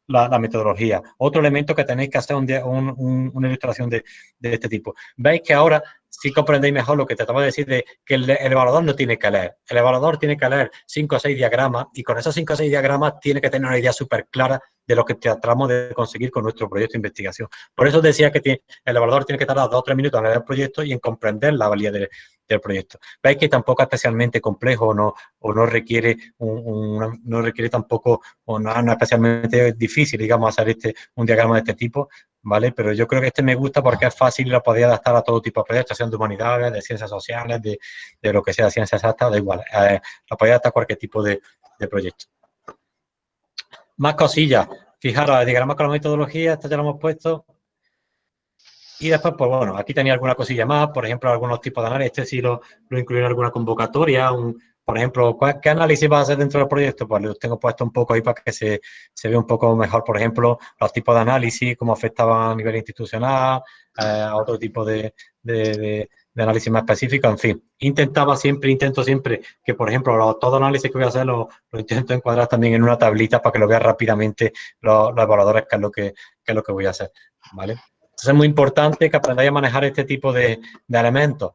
la, metodología. Otro elemento que tenéis que hacer un, una ilustración de, este tipo. Veis que ahora sí comprendéis mejor lo que trataba de decir de que el, evaluador no tiene que leer. El evaluador tiene que leer cinco o seis diagramas y con esos cinco o seis diagramas tiene que tener una idea súper clara de lo que tratamos de conseguir con nuestro proyecto de investigación. Por eso decía que el evaluador tiene que tardar dos o tres minutos en leer el proyecto y en comprender la valía de, del proyecto. Veis que tampoco es especialmente complejo no, o no requiere un, no requiere tampoco o no, es especialmente difícil, digamos, hacer este, un diagrama de este tipo, ¿vale? Pero yo creo que este me gusta porque es fácil y lo podía adaptar a todo tipo de proyectos, sean de humanidades, de ciencias sociales, de, de lo que sea, ciencias exactas, da igual, eh, lo podía adaptar a cualquier tipo de, de proyecto. Más cosillas. Fijaros, el diagrama con la metodología, esto ya lo hemos puesto. Y después, pues bueno, aquí tenía alguna cosilla más, por ejemplo, algunos tipos de análisis, este sí lo, lo incluí en alguna convocatoria, un, por ejemplo, ¿qué análisis va a hacer dentro del proyecto? Pues los tengo puesto un poco ahí para que se, se vea un poco mejor, por ejemplo, los tipos de análisis, cómo afectaban a nivel institucional, eh, otro tipo de, de, análisis más específico, en fin. Intentaba siempre, intento siempre que, por ejemplo, todo análisis que voy a hacer lo, lo, intento encuadrar también en una tablita para que lo vean rápidamente los, los evaluadores, que es lo que, que, es lo que voy a hacer, ¿vale? Entonces es muy importante que aprendáis a manejar este tipo de, de elementos.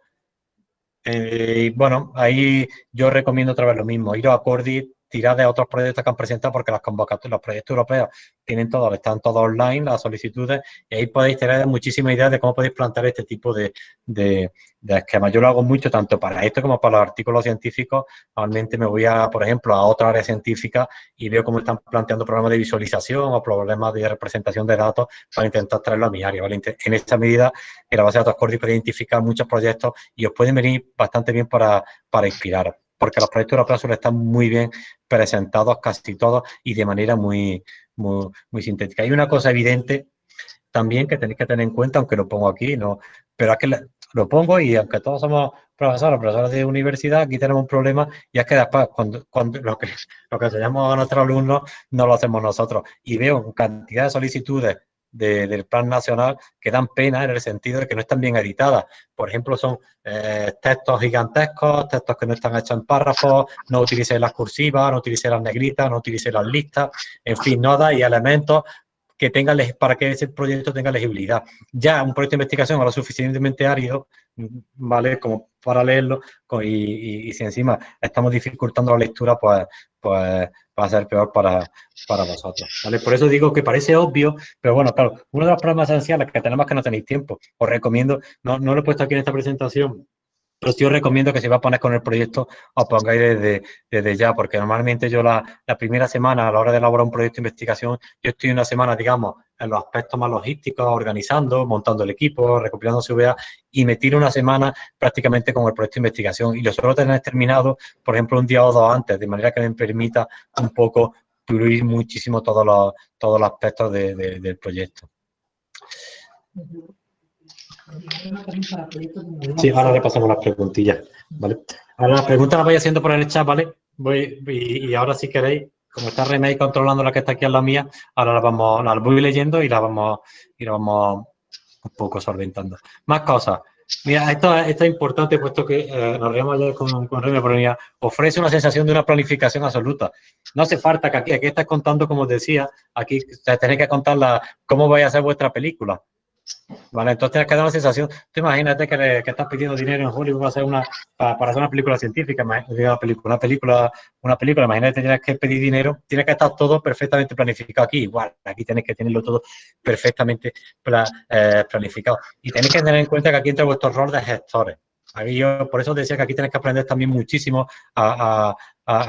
Eh, bueno, ahí yo recomiendo otra vez lo mismo, ir a Cordit, tirar de otros proyectos que han presentado porque las convocatorias, los proyectos europeos tienen todo, están todos online, las solicitudes, y ahí podéis tener muchísimas ideas de cómo podéis plantear este tipo de, de, esquemas. Yo lo hago mucho tanto para esto como para los artículos científicos. Normalmente me voy, a, por ejemplo, a otra área científica y veo cómo están planteando problemas de visualización o problemas de representación de datos para intentar traerlo a mi área. En esta medida, en la base de datos puede identificar muchos proyectos y os pueden venir bastante bien para, para inspirar porque los proyectos europeos suelen estar muy bien presentados casi todos y de manera muy, muy, muy sintética. Hay una cosa evidente también que tenéis que tener en cuenta, aunque lo pongo aquí, no, pero es que lo pongo y aunque todos somos profesores, profesores de universidad, aquí tenemos un problema y es que después cuando, cuando lo, que, lo que enseñamos a nuestros alumnos no lo hacemos nosotros. Y veo cantidad de solicitudes del plan nacional que dan pena en el sentido de que no están bien editadas. Por ejemplo, son eh, textos gigantescos, textos que no están hechos en párrafos, no utilicé las cursivas, no utilicé las negritas, no utilicé las listas, en fin, no da y elementos que tenga, para que ese proyecto tenga legibilidad. Ya un proyecto de investigación lo suficientemente árido, ¿vale? Como para leerlo, y, si encima estamos dificultando la lectura, pues, pues va a ser peor para, para vosotros, ¿vale? Por eso digo que parece obvio, pero bueno, claro, uno de los problemas esenciales que tenemos es que no tenéis tiempo. Os recomiendo, no, no lo he puesto aquí en esta presentación, pero sí os recomiendo que si va a poner con el proyecto, os pongáis desde, ya, porque normalmente yo la, primera semana, a la hora de elaborar un proyecto de investigación, yo estoy una semana, digamos, en los aspectos más logísticos, organizando, montando el equipo, recopilando CVA, y me tiro una semana prácticamente con el proyecto de investigación. Y lo suelo tener terminado, por ejemplo, un día o dos antes, de manera que me permita un poco fluir muchísimo todos los, todos los aspectos del proyecto. Sí, ahora le pasamos las preguntillas, ¿vale? Ahora las preguntas las voy haciendo por el chat, ¿vale? Voy, y, ahora si queréis, como está Remey controlando la que está aquí en la mía, ahora las vamos, las voy leyendo y las vamos, y la vamos un poco solventando. Más cosas. Mira, esto, es importante puesto que eh, nos reíamos ayer con, con pero ofrece una sensación de una planificación absoluta. No hace falta que aquí, aquí estás contando, como decía, aquí tenéis que contar la, cómo vais a hacer vuestra película Vale, entonces tienes que dar una sensación. Tú imagínate que, estás pidiendo dinero en Hollywood para hacer una, para, hacer una película científica, una película, una película, imagínate que tienes que pedir dinero, tienes que estar todo perfectamente planificado aquí. Igual, aquí tienes que tenerlo todo perfectamente eh, planificado. Y tenéis que tener en cuenta que aquí entra vuestro rol de gestores. Aquí yo, por eso decía que aquí tenéis que aprender también muchísimo a,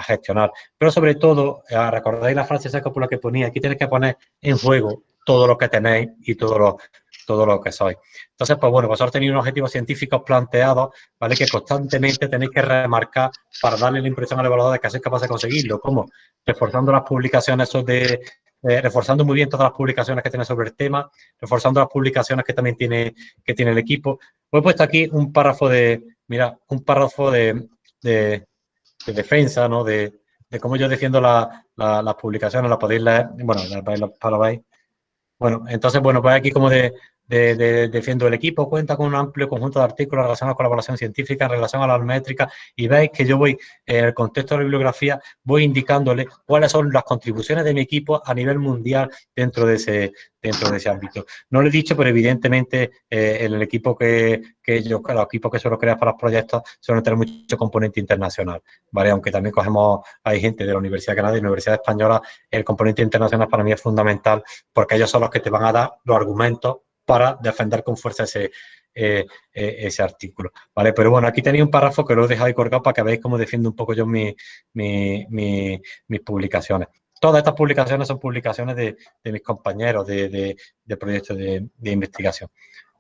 gestionar. Pero sobre todo, eh, recordáis la frase esa por que ponía, aquí tenéis que poner en juego todo lo que tenéis y todo lo, todo lo que sois. Entonces, pues bueno, vosotros tenéis unos objetivos científicos planteados, ¿vale? Que constantemente tenéis que remarcar para darle la impresión al evaluador de que sois capaz de conseguirlo. ¿Cómo? Reforzando las publicaciones de, eh, reforzando muy bien todas las publicaciones que tiene sobre el tema, reforzando las publicaciones que también tiene, que tiene el equipo. Os he puesto aquí un párrafo de, mira, un párrafo de, defensa, ¿no? De, cómo yo defiendo las publicaciones, la podéis leer, bueno, para veis. Bueno, entonces, bueno, pues aquí como de, de, Defiendo el Equipo cuenta con un amplio conjunto de artículos relacionados con la evaluación científica en relación a las métricas y veis que yo voy, en el contexto de la bibliografía, voy indicándole cuáles son las contribuciones de mi equipo a nivel mundial dentro de ese, dentro de ese ámbito. No lo he dicho, pero evidentemente eh, el equipo que, que yo, los equipos que suelo crear para los proyectos suelen tener mucho componente internacional, ¿vale? Aunque también cogemos, hay gente de la Universidad de Canadá y la Universidad Española, el componente internacional para mí es fundamental porque ellos son los que te van a dar los argumentos para defender con fuerza ese, eh, eh, ese artículo. ¿vale? Pero bueno, aquí tenéis un párrafo que lo he dejado ahí colgado para que veáis cómo defiendo un poco yo mi, mis publicaciones. Todas estas publicaciones son publicaciones de, mis compañeros de, proyectos de, investigación.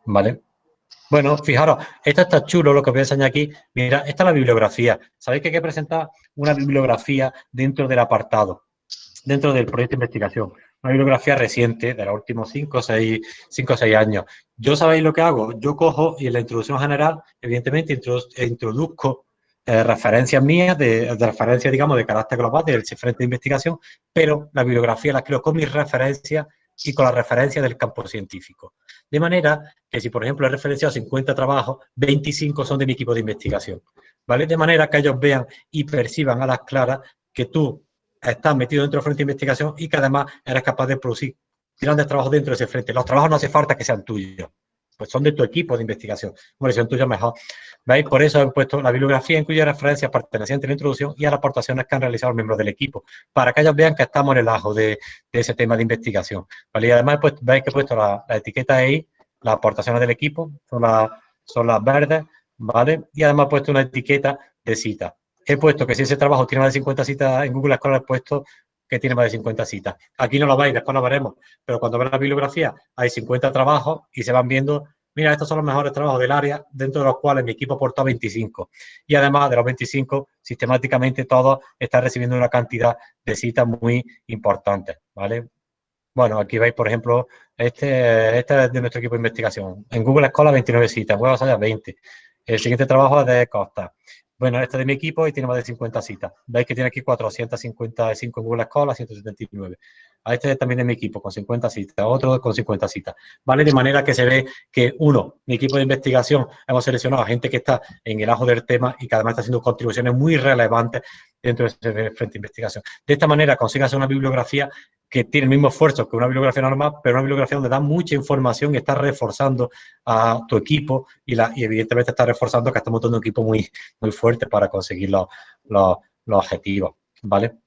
¿Vale? Bueno, fijaros, esto está chulo, lo que voy a enseñar aquí. Mira, esta es la bibliografía. Sabéis que hay que presentar una bibliografía dentro del apartado, dentro del proyecto de investigación una bibliografía reciente de los últimos 5 o 6 años. Yo sabéis lo que hago, yo cojo y en la introducción general, evidentemente, introduzco eh, referencias mías, de, referencias, digamos, de carácter global del frente de investigación, pero la bibliografía la creo con mis referencias y con la referencia del campo científico. De manera que si, por ejemplo, he referenciado 50 trabajos, 25 son de mi equipo de investigación. ¿Vale? De manera que ellos vean y perciban a las claras que tú estás metido dentro del frente de investigación y que además eres capaz de producir grandes trabajos dentro de ese frente. Los trabajos no hace falta que sean tuyos, pues son de tu equipo de investigación. Bueno, si son tuyos, mejor. ¿Veis? Por eso he puesto la bibliografía incluye referencias pertenecientes a la introducción y a las aportaciones que han realizado los miembros del equipo, para que ellos vean que estamos en el ajo de, ese tema de investigación. ¿Vale? Y además pues, veis que he puesto la, etiqueta EI, las aportaciones del equipo, son las verdes, ¿vale? Y además he puesto una etiqueta de cita he puesto que si ese trabajo tiene más de 50 citas en Google Scholar, he puesto que tiene más de 50 citas. Aquí no lo veis, después lo veremos, pero cuando ves la bibliografía hay 50 trabajos y se van viendo, mira, estos son los mejores trabajos del área, dentro de los cuales mi equipo aportó 25. Y además de los 25, sistemáticamente todos están recibiendo una cantidad de citas muy importantes, ¿vale? Bueno, aquí veis, por ejemplo, este, este es de nuestro equipo de investigación. En Google Scholar 29 citas, en Web 20. El siguiente trabajo es de Costa. Bueno, este es de mi equipo y tiene más de 50 citas. Veis que tiene aquí 455 en Google Scholar, 179. A este también de mi equipo, con 50 citas. Otro con 50 citas. ¿Vale? De manera que se ve que, uno, mi equipo de investigación, hemos seleccionado a gente que está en el ajo del tema y que además está haciendo contribuciones muy relevantes dentro de ese frente de investigación. De esta manera consigas una bibliografía que tiene el mismo esfuerzo que una bibliografía normal, pero una bibliografía donde da mucha información y está reforzando a tu equipo y, evidentemente está reforzando que estamos montando un equipo muy, muy fuerte para conseguir los, los, objetivos, ¿vale?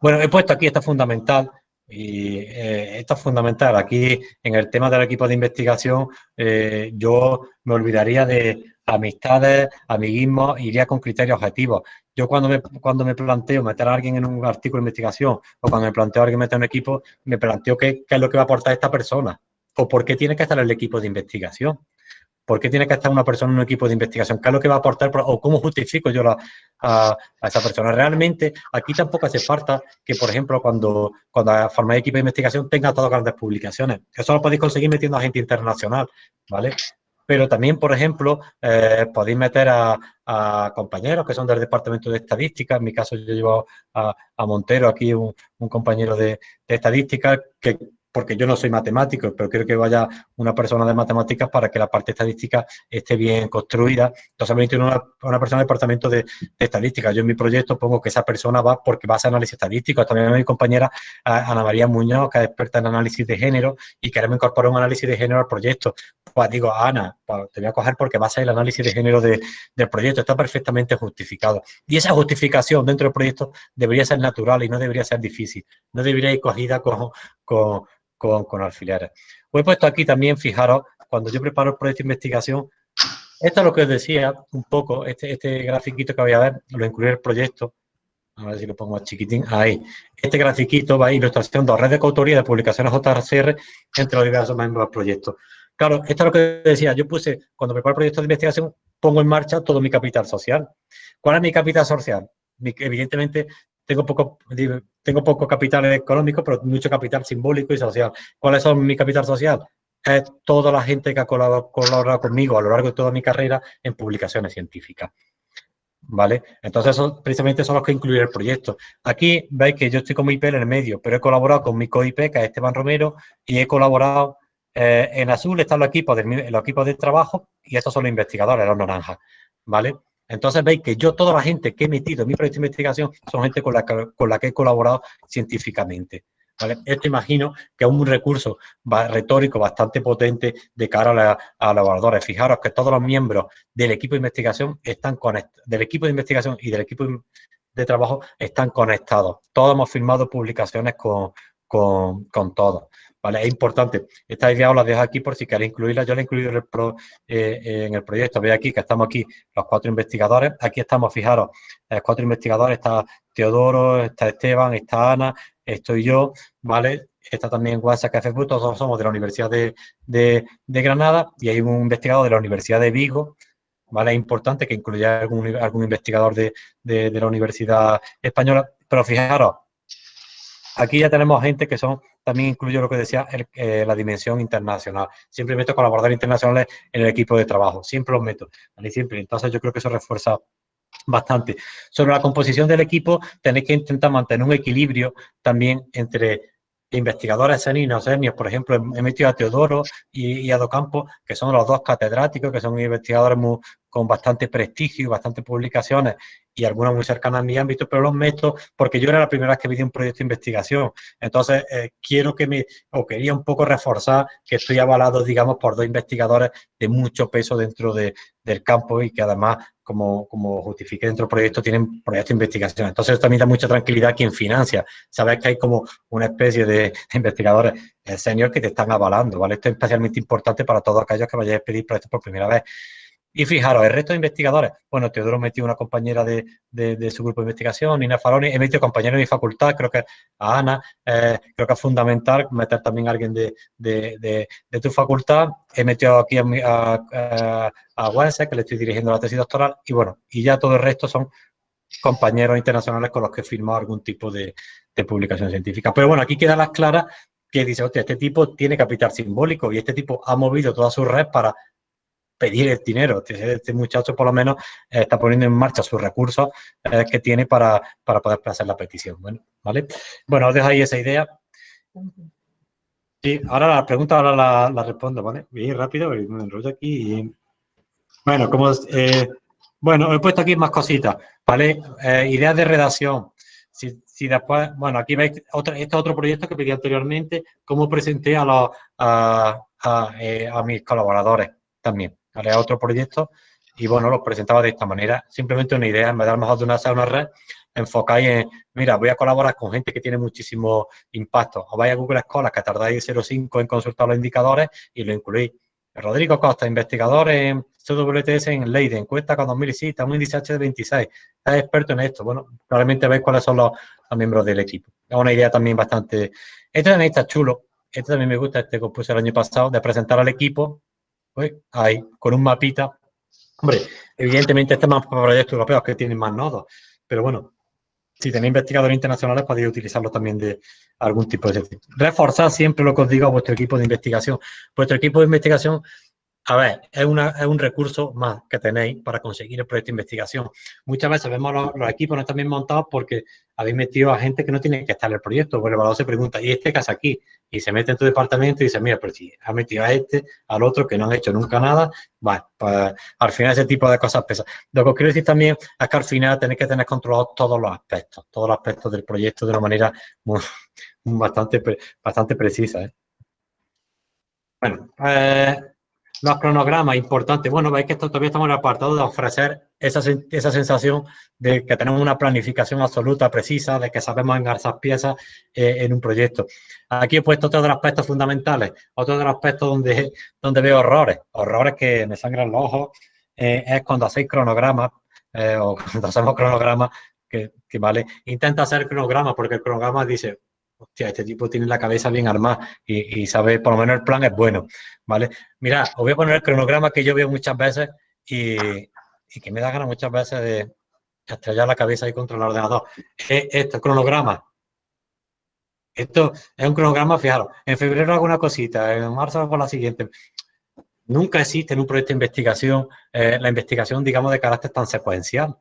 Bueno, he puesto aquí, esto fundamental, y eh, esto es fundamental. Aquí, en el tema del equipo de investigación, eh, yo me olvidaría de, amistades, amiguismo, iría con criterios objetivos. Yo cuando me, cuando me planteo meter a alguien en un artículo de investigación o cuando me planteo a alguien meter un equipo, me planteo qué, qué es lo que va a aportar esta persona o por qué tiene que estar el equipo de investigación. ¿Por qué tiene que estar una persona en un equipo de investigación? ¿Qué es lo que va a aportar? ¿O cómo justifico yo a, esa persona? Realmente, aquí tampoco hace falta que, por ejemplo, cuando, cuando formáis equipo de investigación tenga todas grandes publicaciones. Eso lo podéis conseguir metiendo a gente internacional, ¿vale? Pero también, por ejemplo, eh, podéis meter a, compañeros que son del Departamento de Estadística. En mi caso, yo llevo a, Montero, aquí un, compañero de Estadística, que porque yo no soy matemático, pero quiero que vaya una persona de matemáticas para que la parte estadística esté bien construida. Entonces, me una, una persona del departamento de, estadística. Yo en mi proyecto pongo que esa persona va porque va a hacer análisis estadístico. También mi compañera Ana María Muñoz, que es experta en análisis de género y queremos incorporar un análisis de género al proyecto. Pues digo, Ana, pues te voy a coger porque va a ser el análisis de género del proyecto. Está perfectamente justificado. Y esa justificación dentro del proyecto debería ser natural y no debería ser difícil. No debería ir cogida con, con con, alfileres. Os he puesto aquí también, fijaros, cuando yo preparo el proyecto de investigación, esto es lo que os decía un poco, este, este grafiquito que voy a ver, lo incluí en el proyecto, a ver si lo pongo más chiquitín, ahí. Este grafiquito va a ilustración de red de coautoría de publicaciones JCR entre los diversos miembros del proyecto. Claro, esto es lo que decía, yo puse, cuando preparo el proyecto de investigación, pongo en marcha todo mi capital social. ¿Cuál es mi capital social? evidentemente, tengo poco, tengo poco capital económico, pero mucho capital simbólico y social. ¿Cuáles son mi capital social? Es toda la gente que ha colaborado, conmigo a lo largo de toda mi carrera en publicaciones científicas. ¿Vale? Entonces, precisamente son los que incluyen el proyecto. Aquí veis que yo estoy con mi IP en el medio, pero he colaborado con mi COIP, que es Esteban Romero, y he colaborado eh, en azul están los equipos, de, los equipos de trabajo y estos son los investigadores, los naranjas, ¿vale? Entonces veis que yo, toda la gente que he metido en mi proyecto de investigación, son gente con la que, la he colaborado científicamente. Esto imagino que es un recurso retórico bastante potente de cara a, los evaluadores. Fijaros que todos los miembros del equipo de investigación están conectados, del equipo de investigación y del equipo de trabajo están conectados. Todos hemos firmado publicaciones con, con todos. ¿Vale? Es importante. Esta idea os la dejo aquí por si queréis incluirla. Yo la he incluido en el, eh, en el proyecto. Veis aquí que estamos aquí los cuatro investigadores. Aquí estamos, fijaros, los cuatro investigadores. Está Teodoro, está Esteban, está Ana, estoy yo, ¿vale? Está también WhatsApp FFU, todos somos de la Universidad de, de, Granada y hay un investigador de la Universidad de Vigo, ¿vale? Es importante que incluya algún, algún investigador de, de, la Universidad Española, pero fijaros, aquí ya tenemos gente que son también incluyo lo que decía, eh, la dimensión internacional. Siempre meto colaboradores internacionales en el equipo de trabajo, siempre los meto, Siempre. Entonces yo creo que eso refuerza bastante. Sobre la composición del equipo, tenéis que intentar mantener un equilibrio también entre investigadores senios y no senios. Por ejemplo, he metido a Teodoro y, a Docampo, que son los dos catedráticos, que son investigadores con bastante prestigio y bastantes publicaciones y algunas muy cercanas a mi ámbito, pero los meto porque yo era la primera vez que vi un proyecto de investigación. Entonces, eh, quiero que me, o quería un poco reforzar que estoy avalado, digamos, por dos investigadores de mucho peso dentro de, del campo y que además, como, como justifique dentro del proyecto, tienen proyectos de investigación. Entonces, también da mucha tranquilidad a quien financia. Sabes que hay como una especie de, investigadores eh, senior que te están avalando, ¿vale? Esto es especialmente importante para todos aquellos que vayáis a pedir proyectos por primera vez. Y fijaros, el resto de investigadores, bueno, Teodoro metió una compañera de, de, su grupo de investigación, Nina Faroni, he metido compañeros de mi facultad, creo que a Ana, eh, creo que es fundamental meter también a alguien de, de, tu facultad, he metido aquí a, a, a, que le estoy dirigiendo la tesis doctoral, y bueno, y ya todo el resto son compañeros internacionales con los que he firmado algún tipo de, publicación científica. Pero bueno, aquí queda las claras que dice, hostia, este tipo tiene capital simbólico y este tipo ha movido toda su red para pedir el dinero. Este, este, muchacho por lo menos eh, está poniendo en marcha sus recursos eh, que tiene para, para, poder hacer la petición. Bueno, ¿vale? Bueno, os dejo ahí esa idea. Sí, ahora la pregunta ahora la, respondo, ¿vale? Bien rápido, me enrollo aquí. Bueno, como eh, bueno, he puesto aquí más cositas, ¿vale? ideas de redacción. Si, si, después, bueno, aquí veis otro, este otro proyecto que pedí anteriormente, cómo presenté a, los, a, a mis colaboradores también haré otro proyecto y bueno, los presentaba de esta manera. Simplemente una idea, en vez de a lo mejor de una, una red, enfocáis en, mira, voy a colaborar con gente que tiene muchísimo impacto. O vais a Google Scholar, que tardáis 0,5 en consultar los indicadores y lo incluís. Rodrigo Costa, investigador en CWTS en Leiden, cuenta con 2.000 citas, un índice H de 26, es experto en esto. Bueno, probablemente veis cuáles son los, miembros del equipo. Es una idea también bastante... Este también está chulo, este también me gusta, este que puse el año pasado, de presentar al equipo, pues, ahí, con un mapita. Hombre, evidentemente este es más para proyectos europeos que tienen más nodos, pero bueno, si tenéis investigadores internacionales podéis utilizarlo también de algún tipo de... Reforzar siempre lo que os digo a vuestro equipo de investigación. Vuestro equipo de investigación a ver, es, un recurso más que tenéis para conseguir el proyecto de investigación. Muchas veces vemos los, equipos no están bien montados porque habéis metido a gente que no tiene que estar en el proyecto. Pues el evaluador se pregunta, ¿y este qué hace aquí? Y se mete en tu departamento y dice, mira, pero si ha metido a este, al otro que no han hecho nunca nada, bueno, pues al final ese tipo de cosas pesan. Lo que os quiero decir también es que al final tenéis que tener controlados todos los aspectos, todos los aspectos del proyecto de una manera bastante, bastante precisa. ¿eh? Bueno, eh, los cronogramas, importante. Bueno, veis que esto todavía estamos en el apartado de ofrecer esa, esa sensación de que tenemos una planificación absoluta, precisa, de que sabemos engarzar piezas eh, en un proyecto. Aquí he puesto otro de los aspectos fundamentales, otro de los aspectos donde, donde veo horrores, horrores que me sangran los ojos, eh, es cuando hacéis cronogramas eh, o cuando hacemos cronogramas que, que, vale, intenta hacer cronogramas porque el cronograma dice, hostia, este tipo tiene la cabeza bien armada y, sabe, por lo menos el plan es bueno, ¿vale? Mira, os voy a poner el cronograma que yo veo muchas veces y, que me da ganas muchas veces de estrellar la cabeza ahí contra el ordenador. Es este cronograma. Esto es un cronograma, fijaros, en febrero hago una cosita, en marzo hago la siguiente. Nunca existe en un proyecto de investigación eh, la investigación, digamos, de carácter tan secuencial.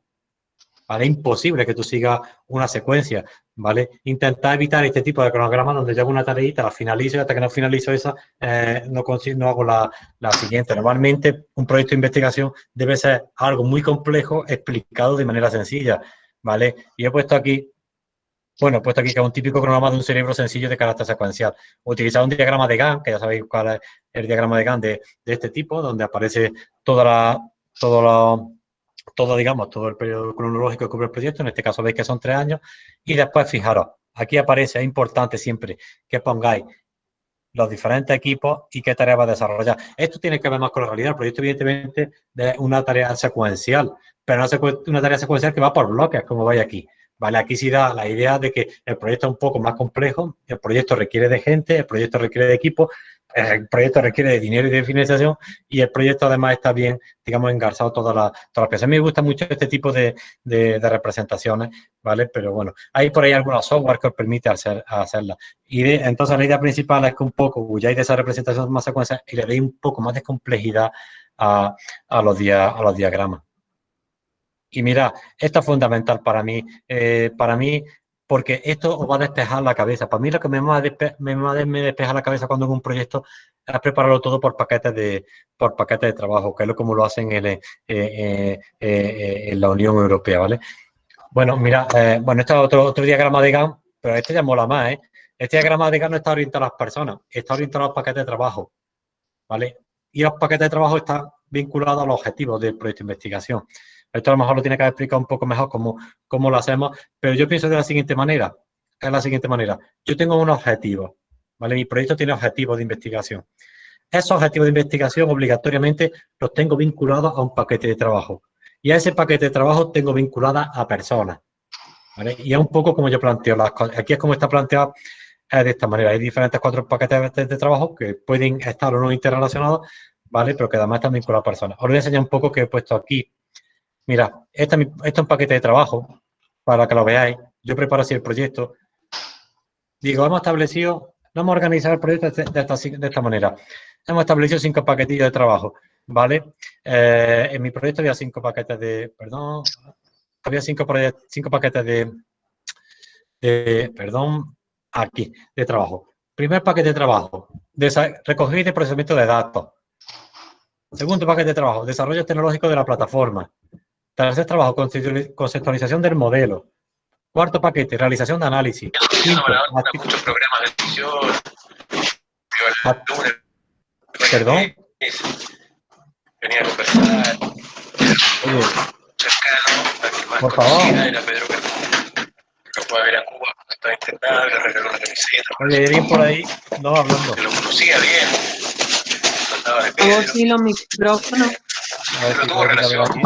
¿vale? Imposible que tú sigas una secuencia, ¿vale? Intentar evitar este tipo de cronogramas donde hago una tareita, la finalizo y hasta que no finalizo esa, eh, no, consigo, no hago la, la, siguiente. Normalmente, un proyecto de investigación debe ser algo muy complejo explicado de manera sencilla, ¿vale? Y he puesto aquí, bueno, he puesto aquí que es un típico cronograma de un cerebro sencillo de carácter secuencial. Utilizar un diagrama de Gantt, que ya sabéis cuál es el diagrama de Gantt de, de este tipo, donde aparece toda la, todo la todo, digamos, todo el periodo cronológico que cubre el proyecto, en este caso veis que son tres años, y después fijaros, aquí aparece, es importante siempre que pongáis los diferentes equipos y qué tarea va a desarrollar. Esto tiene que ver más con la realidad, el proyecto evidentemente es una tarea secuencial, pero no una tarea secuencial que va por bloques, como veis aquí. Vale, aquí sí da la idea de que el proyecto es un poco más complejo, el proyecto requiere de gente, el proyecto requiere de equipo, el proyecto requiere de dinero y de financiación y el proyecto además está bien, digamos, engarzado todas las toda la piezas. A mí me gusta mucho este tipo de, de, representaciones, ¿vale? Pero bueno, hay por ahí algunos software que os permite hacer, hacerla. Y entonces la idea principal es que un poco huyáis de esa representación más secuencia y le deis un poco más de complejidad a, a, los, dia, a los diagramas. Y mira, esto es fundamental para mí. Eh, para mí, porque esto os va a despejar la cabeza. Para mí lo que me va a, me, despeja la cabeza cuando hago un proyecto es prepararlo todo por paquetes de, por paquetes de trabajo, que es lo como lo hacen en, eh, eh, eh, la Unión Europea, ¿vale? Bueno, mira, bueno, este es otro, otro diagrama de GAN, pero este ya mola más, ¿eh? Este diagrama de GAN no está orientado a las personas, está orientado a los paquetes de trabajo, ¿vale? Y los paquetes de trabajo están vinculados a los objetivos del proyecto de investigación. Esto a lo mejor lo tiene que explicar un poco mejor cómo, cómo lo hacemos, pero yo pienso de la siguiente manera, es la siguiente manera. Yo tengo un objetivo, ¿vale? Mi proyecto tiene objetivos de investigación. Esos objetivos de investigación obligatoriamente los tengo vinculados a un paquete de trabajo. Y a ese paquete de trabajo tengo vinculada a personas. ¿vale? Y es un poco como yo planteo las cosas. Aquí es como está planteado de esta manera. Hay diferentes cuatro paquetes de, trabajo que pueden estar o no interrelacionados, ¿vale? Pero que además están vinculados a personas. Os voy a enseñar un poco que he puesto aquí Mira, este, es un paquete de trabajo para que lo veáis. Yo preparo así el proyecto. Digo, hemos establecido, vamos a organizar el proyecto de esta, manera. Hemos establecido cinco paquetillos de trabajo, ¿vale? Eh, en mi proyecto había cinco paquetes de, perdón, había cinco, cinco paquetes de, perdón, aquí, de trabajo. Primer paquete de trabajo, recoger y procesamiento de datos. Segundo paquete de trabajo, desarrollo tecnológico de la plataforma. Tercer trabajo, conceptualización del modelo. Cuarto paquete, realización de análisis. Quinto, muchos programas de edición. Perdón. Venía a conversar. Oye. Cercano, por favor. Era Pedro que fue a ver a Cuba cuando estaba internado, le regaló una camiseta. Oye, bien por ahí, no hablando. Que lo conocía bien. Los micrófonos. A ver si puedo quitarlo aquí.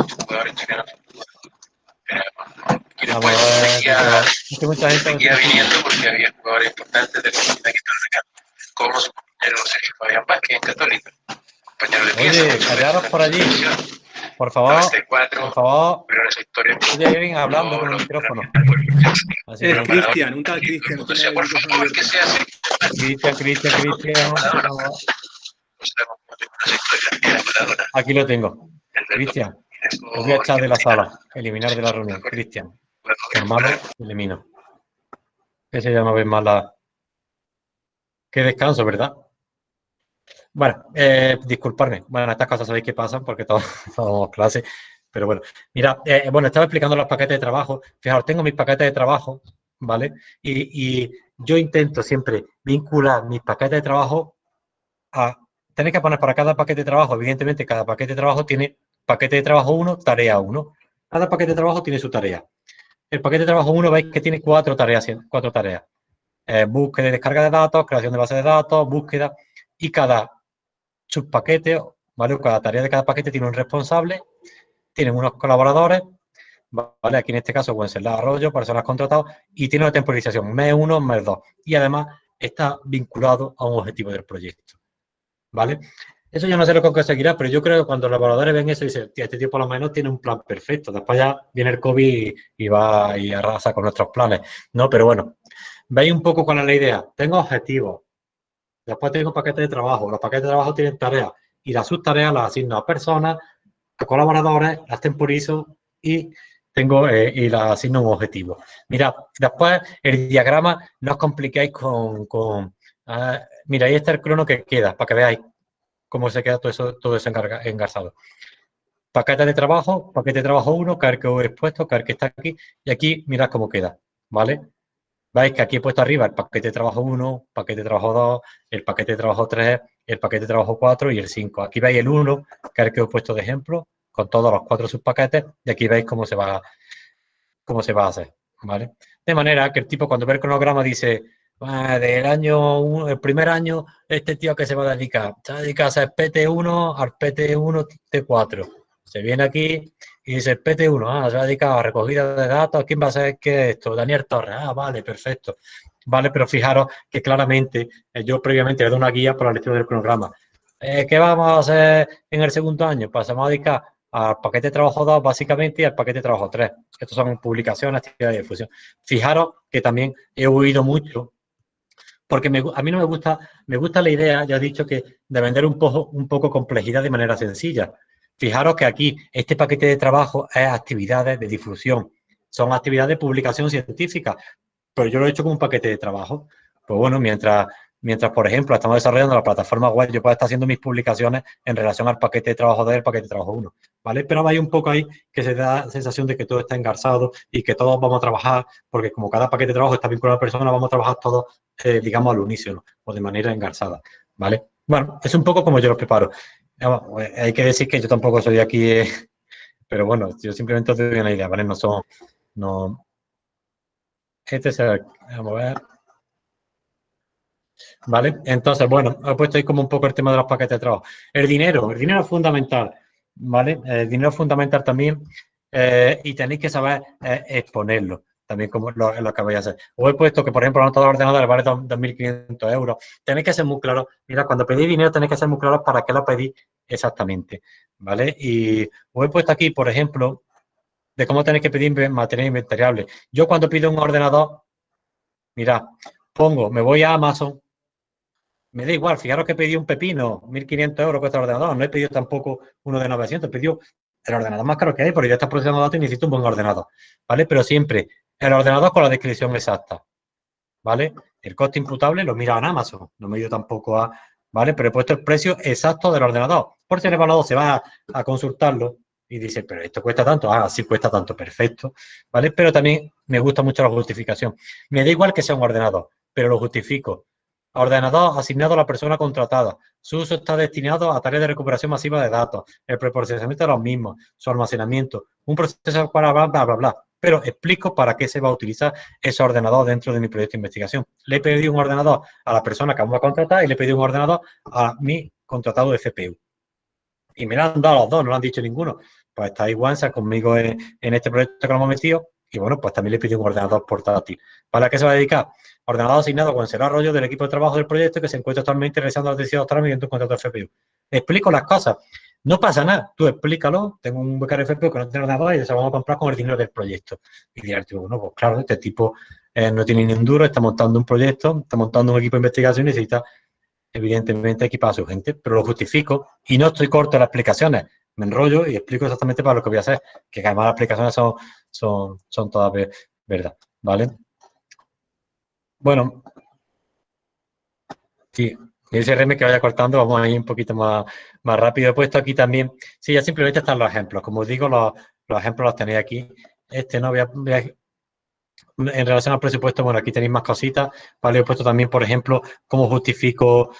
Vamos a ver, es que mucha gente seguía viniendo porque había jugadores importantes de la como su compañero Sergio Fabián Vázquez en Católica, compañero de pieza. Oye, por allí. Por favor, por favor. Pero esa historia. Oye, vienen hablando con el micrófono. Es Cristian, un tal Cristian. Por favor, que. Cristian, Cristian, Cristian. Aquí lo tengo. Cristian, os voy a echar de la sala, eliminar de la reunión. Cristian, hermano, elimino. Ese ya no ve más la... Qué descanso, ¿verdad? Bueno, eh, disculparme. Bueno, estas cosas sabéis que pasan porque todos somos clase. Pero bueno, mira, eh, bueno, estaba explicando los paquetes de trabajo. Fijaos, tengo mis paquetes de trabajo, ¿vale? Y, y yo intento siempre vincular mis paquetes de trabajo a... Tenéis que poner para cada paquete de trabajo, evidentemente cada paquete de trabajo tiene paquete de trabajo 1, tarea 1. Cada paquete de trabajo tiene su tarea. El paquete de trabajo 1 veis que tiene cuatro tareas, cuatro tareas. Eh, búsqueda y descarga de datos, creación de base de datos, búsqueda y cada subpaquete, ¿vale? Cada tarea de cada paquete tiene un responsable, tienen unos colaboradores, ¿vale? Aquí en este caso pueden ser la Arroyo, personas contratadas, y tiene una temporización, mes 1, mes 2. Y además está vinculado a un objetivo del proyecto, ¿vale? Eso yo no sé lo que conseguirá, pero yo creo que cuando los evaluadores ven eso, dicen, este tipo por lo menos tiene un plan perfecto. Después ya viene el COVID y, va y arrasa con nuestros planes, ¿no? Pero bueno, veis un poco cuál es la idea. Tengo objetivos, después tengo paquetes de trabajo. Los paquetes de trabajo tienen tareas y las subtareas las asigno a personas, a colaboradores, las temporizo y tengo eh, y las asigno un objetivo. Mira, después el diagrama no os compliquéis con ah, mira, ahí está el crono que queda, para que veáis cómo se queda todo eso, todo eso engarzado. De trabajo, paquete de trabajo 1, car que he expuesto, car que está aquí, y aquí mirad cómo queda, ¿vale? Veis que aquí he puesto arriba el paquete de trabajo 1, paquete de trabajo 2, el paquete de trabajo 3, el paquete de trabajo 4 y el 5. Aquí veis el 1, que es el que he puesto de ejemplo, con todos los cuatro subpaquetes, y aquí veis cómo se va, cómo se va a hacer, ¿vale? De manera que el tipo cuando ve el cronograma dice, del año, el primer año, este tío que se va a dedicar, se va a dedicar a hacer PT1 al PT1 T4. Se viene aquí y dice PT1, ah, se va a dedicar a recogida de datos, ¿quién va a ser qué es esto? Daniel Torres, ah, vale, perfecto. Vale, pero fijaros que claramente eh, yo previamente le doy una guía para la lectura del cronograma. Eh, ¿Qué vamos a hacer en el segundo año? Pues vamos a dedicar al paquete de trabajo 2 básicamente y al paquete trabajo 3. Estos son publicaciones, actividades de difusión. Fijaros que también he oído mucho porque a mí no me gusta, me gusta la idea, ya he dicho que de vender un poco, un poco complejidad de manera sencilla. Fijaros que aquí este paquete de trabajo es actividades de difusión, son actividades de publicación científica, pero yo lo he hecho como un paquete de trabajo. Pues bueno, mientras Mientras, por ejemplo, estamos desarrollando la plataforma web, yo puedo estar haciendo mis publicaciones en relación al paquete de trabajo del paquete de trabajo 1, ¿vale? Pero hay un poco ahí que se da la sensación de que todo está engarzado y que todos vamos a trabajar, porque como cada paquete de trabajo está vinculado a la persona, vamos a trabajar todos, eh, digamos, al unísono o de manera engarzada, ¿vale? Bueno, es un poco como yo lo preparo. Eh, hay que decir que yo tampoco soy aquí, eh, pero bueno, yo simplemente os doy una idea, ¿vale? No son, no... Este es el, vamos a ver... ¿Vale? Entonces, bueno, he puesto ahí como un poco el tema de los paquetes de trabajo. El dinero, el dinero es fundamental, ¿vale? El dinero es fundamental también eh, y tenéis que saber eh, exponerlo, también como lo, lo, que vais a hacer. Os he puesto que, por ejemplo, la nota de ordenador vale 2.500 euros. Tenéis que ser muy claros. Mira, cuando pedís dinero tenéis que ser muy claros para qué lo pedís exactamente, ¿vale? Y os he puesto aquí, por ejemplo, de cómo tenéis que pedir material inventariable. Yo cuando pido un ordenador, mira, pongo, me voy a Amazon, me da igual, fijaros que pedí un pepino, 1.500 euros cuesta el ordenador, no he pedido tampoco uno de 900, he pedido el ordenador más caro que hay, porque ya está procesando datos y necesito un buen ordenador, ¿vale? Pero siempre el ordenador con la descripción exacta, ¿vale? El coste imputable lo mira en Amazon, no me he tampoco a, ¿vale? Pero he puesto el precio exacto del ordenador, por si el evaluador se va a, a consultarlo y dice, pero esto cuesta tanto, ah, sí cuesta tanto, perfecto, ¿vale? Pero también me gusta mucho la justificación. Me da igual que sea un ordenador, pero lo justifico. Ordenador asignado a la persona contratada. Su uso está destinado a tareas de recuperación masiva de datos, el preprocesamiento de los mismos, su almacenamiento, un proceso para bla, bla, bla, bla. Pero explico para qué se va a utilizar ese ordenador dentro de mi proyecto de investigación. Le he pedido un ordenador a la persona que vamos a contratar y le he pedido un ordenador a mi contratado de CPU. Y me lo han dado los dos, no lo han dicho ninguno. Pues está igual, conmigo en, este proyecto que lo hemos metido y bueno, pues también le pido un ordenador portátil. ¿Para qué se va a dedicar? Ordenador asignado con el arroyo del equipo de trabajo del proyecto que se encuentra actualmente realizando las decisiones doctoral mediante un contrato FPU. Explico las cosas. No pasa nada, tú explícalo, tengo un becario FPU que no tiene ordenador y se vamos a comprar con el dinero del proyecto. Y dirás, bueno, pues claro, este tipo eh, no tiene ni un duro, está montando un proyecto, está montando un equipo de investigación y necesita evidentemente equipar a su gente, pero lo justifico y no estoy corto en las explicaciones, me enrollo y explico exactamente para lo que voy a hacer, que además las explicaciones son, son, son todas verdad, ¿vale? Bueno, sí, ese RM que vaya cortando, vamos a ir un poquito más, más rápido. He puesto aquí también, sí, ya simplemente están los ejemplos. Como os digo, los, ejemplos los tenéis aquí. Este no voy a, en relación al presupuesto, bueno, aquí tenéis más cositas, ¿vale? He puesto también, por ejemplo, cómo justifico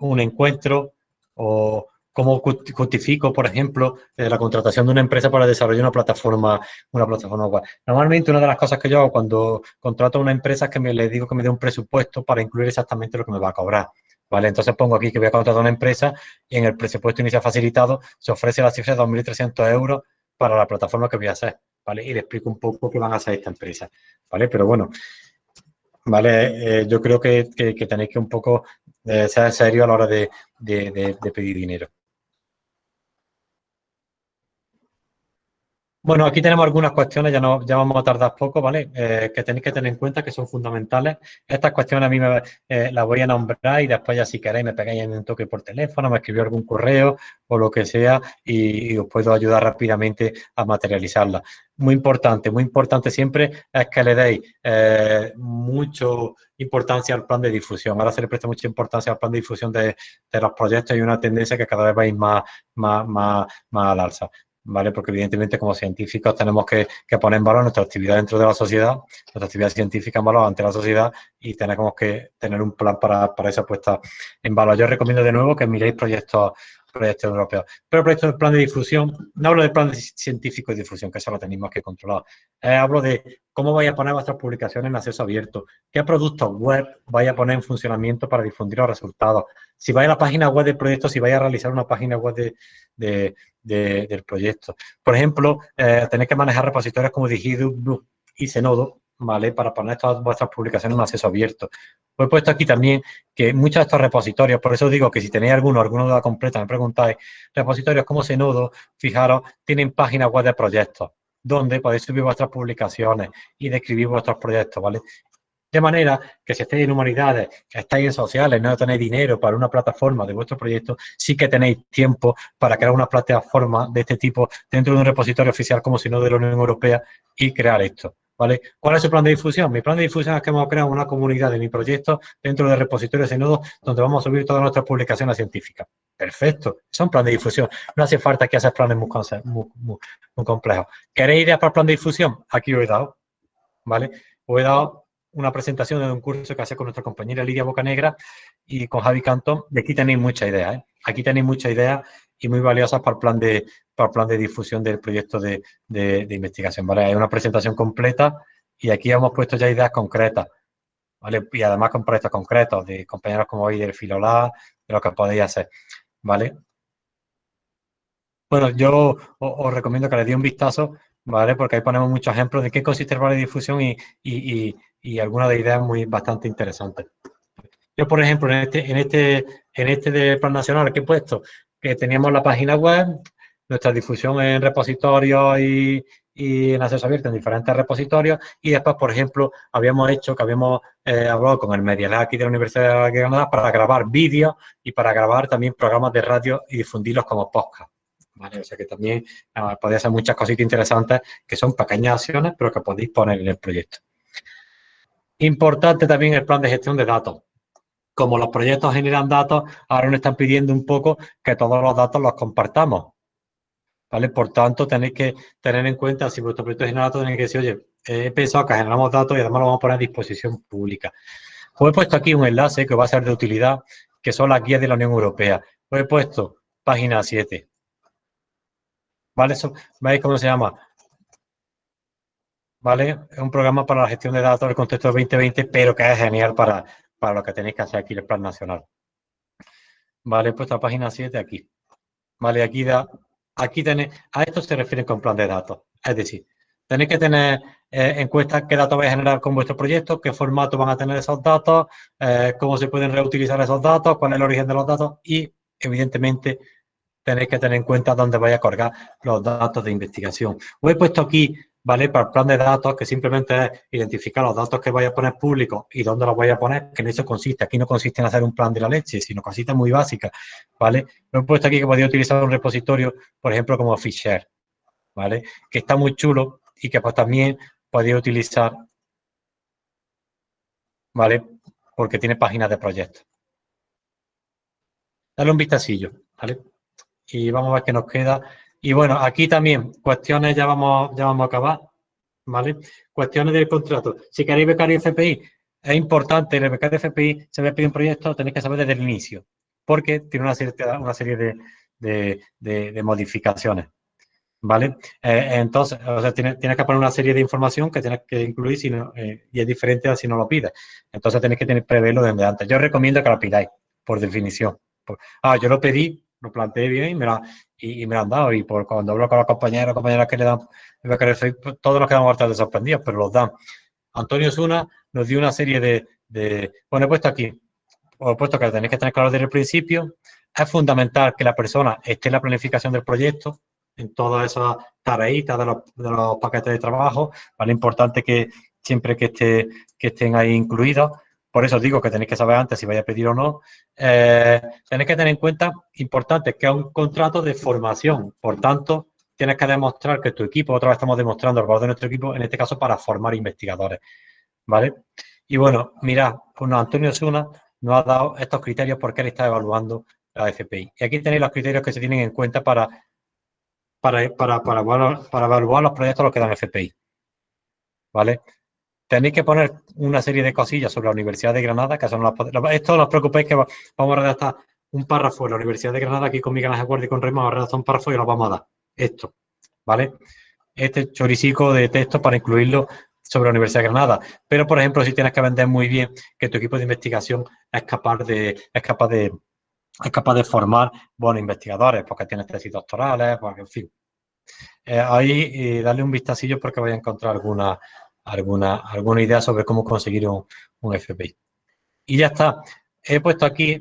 un encuentro o cómo justifico, por ejemplo, eh, la contratación de una empresa para desarrollar una plataforma, una plataforma web. Normalmente una de las cosas que yo hago cuando contrato a una empresa es que me le digo que me dé un presupuesto para incluir exactamente lo que me va a cobrar. ¿Vale? Entonces pongo aquí que voy a contratar a una empresa y en el presupuesto inicial facilitado se ofrece la cifra de 2.300 euros para la plataforma que voy a hacer, ¿vale? Y le explico un poco qué van a hacer esta empresa, ¿vale? Pero bueno, ¿vale? Eh, yo creo que, tenéis que un poco eh, ser serio a la hora de pedir dinero. Bueno, aquí tenemos algunas cuestiones, ya, no, ya vamos a tardar poco, ¿vale? Eh, que tenéis que tener en cuenta que son fundamentales. Estas cuestiones a mí me, eh, las voy a nombrar y después ya si queréis me pegáis en un toque por teléfono, me escribís algún correo o lo que sea y, os puedo ayudar rápidamente a materializarlas. Muy importante, muy importante siempre es que le deis eh, mucho importancia al plan de difusión. Ahora se le presta mucha importancia al plan de difusión de, los proyectos y una tendencia que cada vez va a ir más, más, más, más al alza. ¿Vale? Porque evidentemente como científicos tenemos que, poner en valor nuestra actividad dentro de la sociedad, nuestra actividad científica en valor ante la sociedad y tenemos que tener un plan para, para esa puesta en valor. Yo recomiendo de nuevo que miréis proyectos proyectos europeos. Pero proyectos de plan de difusión, no hablo de plan científico de difusión, que eso lo tenemos que controlar. Eh, hablo de cómo vais a poner vuestras publicaciones en acceso abierto, qué productos web vais a poner en funcionamiento para difundir los resultados. Si vais a la página web del proyecto, si vais a realizar una página web de, del proyecto. Por ejemplo, eh, tenéis que manejar repositorios como Digidu y Zenodo, ¿vale? Para poner todas vuestras publicaciones en acceso abierto. Os he puesto aquí también que muchos de estos repositorios, por eso digo que si tenéis alguno, alguna duda completa, me preguntáis, repositorios como Zenodo, fijaros, tienen páginas web de proyectos, donde podéis subir vuestras publicaciones y describir vuestros proyectos, ¿vale? De manera que si estáis en humanidades, que estáis en sociales, no tenéis dinero para una plataforma de vuestro proyecto, sí que tenéis tiempo para crear una plataforma de este tipo dentro de un repositorio oficial como si no de la Unión Europea y crear esto. ¿Cuál es su plan de difusión? Mi plan de difusión es que hemos creado una comunidad de mi proyecto dentro de repositorios de nodos donde vamos a subir todas nuestras publicaciones científicas. Perfecto, son plan de difusión. No hace falta que haces planes muy, muy, complejos. ¿Queréis ideas para el plan de difusión? Aquí os he dado, ¿vale? Os he dado una presentación de un curso que hace con nuestra compañera Lidia Bocanegra y con Javi Cantón. Y aquí tenéis muchas ideas, ¿eh? Aquí tenéis muchas ideas y muy valiosas para el plan de, para el plan de difusión del proyecto de, investigación. ¿vale? Hay una presentación completa y aquí hemos puesto ya ideas concretas. ¿vale? Y además con proyectos concretos de compañeros como hoy del Filolá, de lo que podéis hacer. ¿vale? Bueno, yo os, recomiendo que le dé un vistazo, ¿vale? Porque ahí ponemos muchos ejemplos de qué consiste el plan de difusión y, y, y, algunas de ideas muy bastante interesantes. Yo, por ejemplo, en este, en este, en este del Plan Nacional que he puesto, teníamos la página web, nuestra difusión en repositorios y, en acceso abierto en diferentes repositorios y después, por ejemplo, habíamos hecho que habíamos eh, hablado con el Media aquí de la Universidad de Granada para grabar vídeos y para grabar también programas de radio y difundirlos como podcast. O sea que también uh, podéis hacer muchas cositas interesantes que son pequeñas acciones, pero que podéis poner en el proyecto. Importante también el plan de gestión de datos como los proyectos generan datos, ahora nos están pidiendo un poco que todos los datos los compartamos. ¿Vale? Por tanto, tenéis que tener en cuenta, si vuestro proyecto genera datos, tenéis que decir, oye, he pensado que generamos datos y además lo vamos a poner a disposición pública. Os he puesto aquí un enlace que va a ser de utilidad, que son las guías de la Unión Europea. Os he puesto página 7. ¿Vale? ¿Veis cómo se llama? ¿Vale? Es un programa para la gestión de datos del contexto 2020, pero que es genial para, para lo que tenéis que hacer aquí el plan nacional. Vale, he puesto la página 7 aquí. Vale, aquí da, aquí tenéis, a esto se refiere con plan de datos. Es decir, tenéis que tener eh, en cuenta qué datos vais a generar con vuestro proyecto, qué formato van a tener esos datos, eh, cómo se pueden reutilizar esos datos, cuál es el origen de los datos y, evidentemente, tenéis que tener en cuenta dónde vais a colgar los datos de investigación. Os he puesto aquí ¿vale? Para el plan de datos, que simplemente es identificar los datos que voy a poner públicos y dónde los voy a poner, que en eso consiste. Aquí no consiste en hacer un plan de la leche, sino cositas muy básicas, ¿vale? Lo he puesto aquí que podría utilizar un repositorio, por ejemplo, como Fisher, ¿vale? Que está muy chulo y que pues también podría utilizar, ¿vale? Porque tiene páginas de proyectos. Dale un vistacillo, ¿vale? Y vamos a ver qué nos queda. Y bueno, aquí también, cuestiones, ya vamos, ya vamos a acabar, ¿vale? Cuestiones del contrato. Si queréis becario FPI, es importante, el becario FPI se ve pedir un proyecto, tenéis que saber desde el inicio, porque tiene una serie, una serie de, de, modificaciones, ¿vale? Eh, entonces, o sea, tienes, que poner una serie de información que tienes que incluir si eh, y es diferente a si no lo pides. Entonces, tenéis que tener preverlo desde antes. Yo recomiendo que lo pidáis, por definición. Ah, yo lo pedí, lo planteé bien y me, la, y, me lo han dado. Y por cuando hablo con los compañeros compañeras que le dan pues, todos los quedamos bastante sorprendidos, pero los dan. Antonio Zuna nos dio una serie de, de bueno, he puesto aquí, os he puesto que tenéis que tener claro desde el principio. Es fundamental que la persona esté en la planificación del proyecto, en todas esas tareitas de los, de los paquetes de trabajo. Vale, importante que siempre que, esté, que estén ahí incluidos. Por eso digo que tenéis que saber antes si vais a pedir o no. Eh, tenéis que tener en cuenta, importante, que es un contrato de formación. Por tanto, tienes que demostrar que tu equipo, otra vez estamos demostrando el valor de nuestro equipo, en este caso para formar investigadores. ¿Vale? Y bueno, mirad, Antonio Suna nos ha dado estos criterios porque él está evaluando la FPI. Y aquí tenéis los criterios que se tienen en cuenta para, para, para, para, para evaluar los proyectos los que dan FPI. ¿Vale? Tenéis que poner una serie de cosillas sobre la Universidad de Granada, que son las... Esto no os preocupéis que vamos a redactar un párrafo de la Universidad de Granada, aquí con mi canal de guardia y con Remo, vamos a redactar un párrafo y lo vamos a dar. Esto, ¿vale? Este choricico de texto para incluirlo sobre la Universidad de Granada. Pero, por ejemplo, si tienes que vender muy bien que tu equipo de investigación es capaz de, es capaz de, es capaz de formar buenos investigadores, porque tienes tesis doctorales, porque, en fin. Eh, ahí eh, darle un vistacillo porque voy a encontrar alguna, alguna, alguna idea sobre cómo conseguir un, un FPI. Y ya está. He puesto aquí,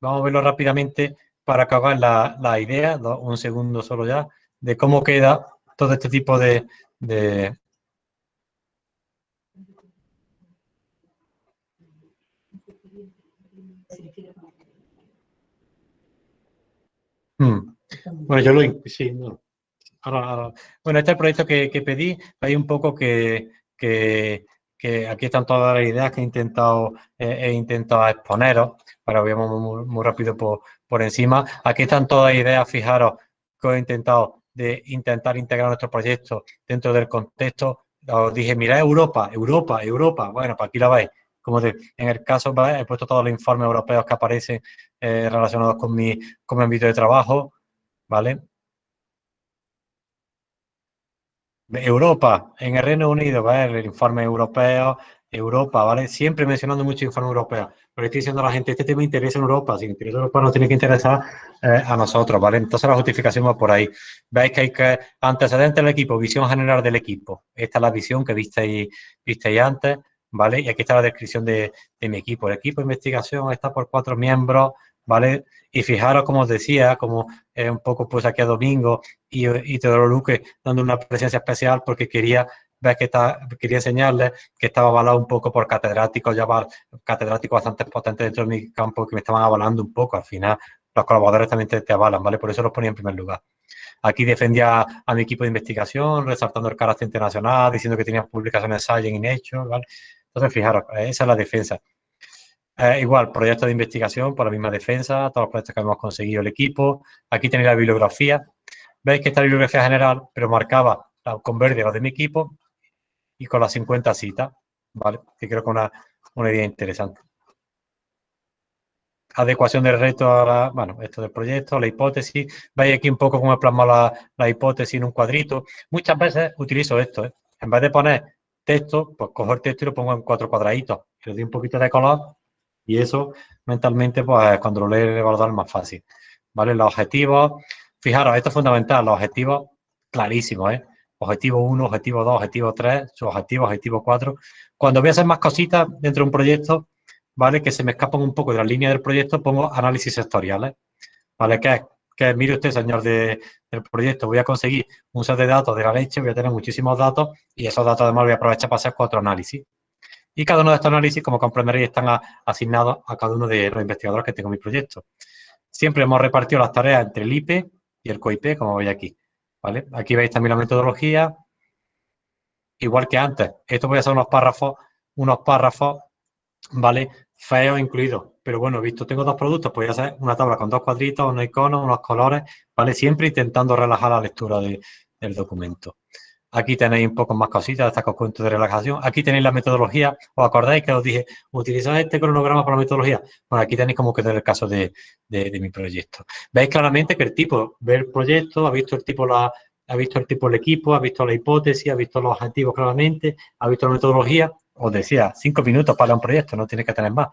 vamos a verlo rápidamente para acabar la, la idea, un segundo solo ya, de cómo queda todo este tipo de, hmm. Bueno, yo lo... Sí, no. Bueno, este es el proyecto que, que pedí. Hay un poco que, que, aquí están todas las ideas que he intentado, eh, he intentado exponeros, para que veamos muy, rápido por, por, encima. Aquí están todas las ideas, fijaros, que he intentado de intentar integrar nuestro proyecto dentro del contexto. Os dije, mira Europa, Europa, Europa. Bueno, pues aquí la veis. Como de, en el caso, he puesto todos los informes europeos que aparecen eh, relacionados con mi, con mi ámbito de trabajo, ¿vale? Europa, en el Reino Unido, ¿vale? El informe europeo, Europa, ¿vale? Siempre mencionando mucho informe europeo. Pero estoy diciendo a la gente, este tema interesa en Europa. Si interesa en Europa, nos tiene que interesar eh, a nosotros, ¿vale? Entonces la justificación va por ahí. Veis que hay que antecedentes del equipo, visión general del equipo. Esta es la visión que visteis, visteis antes, ¿vale? Y aquí está la descripción de, de mi equipo. El equipo de investigación está por cuatro miembros, ¿vale? Y fijaros, como os decía, como un poco pues aquí a Domingo y, y Teodoro Luque dando una presencia especial porque quería ver que está, quería enseñarles que estaba avalado un poco por catedráticos, ya catedráticos bastante potentes dentro de mi campo que me estaban avalando un poco. Al final, los colaboradores también te, avalan, ¿vale? Por eso los ponía en primer lugar. Aquí defendía a mi equipo de investigación, resaltando el carácter internacional, diciendo que tenía publicaciones Science y Nature, ¿vale? Entonces, fijaros, esa es la defensa. Igual, proyectos de investigación por la misma defensa, todos los proyectos que hemos conseguido el equipo. Aquí tenéis la bibliografía. Veis que esta bibliografía general, pero marcaba con verde los de mi equipo y con las 50 citas, ¿vale? Que creo que es una, una idea interesante. Adecuación del reto a la, bueno, esto del proyecto, la hipótesis. Veis aquí un poco cómo he plasmado la, la hipótesis en un cuadrito. Muchas veces utilizo esto, ¿eh? En vez de poner texto, pues cojo el texto y lo pongo en cuatro cuadraditos. Le doy un poquito de color Y eso mentalmente, pues cuando lo lees el evaluador es más fácil. ¿Vale? Los objetivos, fijaros, esto es fundamental, los objetivos clarísimos, ¿eh? Objetivo 1, objetivo 2, objetivo 3, su objetivo, objetivo 4. Cuando voy a hacer más cositas dentro de un proyecto, ¿vale? Que se me escapan un poco de la línea del proyecto, pongo análisis sectoriales, ¿vale? Que que mire usted, señor de, del proyecto, voy a conseguir un set de datos de la leche, voy a tener muchísimos datos y esos datos además voy a aprovechar para hacer cuatro análisis. Y cada uno de estos análisis, como comprenderéis, están asignados a cada uno de los investigadores que tengo en mi proyecto. Siempre hemos repartido las tareas entre el IP y el COIP, como veis aquí. ¿vale? Aquí veis también la metodología, igual que antes. Esto voy a hacer unos párrafos, unos párrafos, ¿vale? Feos incluidos. Pero bueno, visto, tengo dos productos, voy a hacer una tabla con dos cuadritos, unos iconos, unos colores, ¿vale? Siempre intentando relajar la lectura del documento. Aquí tenéis un poco más cositas, de estos cuentos de relajación. Aquí tenéis la metodología. ¿Os acordáis que os dije, utilizad este cronograma para la metodología? Bueno, aquí tenéis como que el caso de, mi proyecto. Veis claramente que el tipo ve el proyecto, ha visto el tipo la, ha visto el tipo del equipo, ha visto la hipótesis, ha visto los objetivos claramente, ha visto la metodología. Os decía, cinco minutos para un proyecto, no tiene que tener más.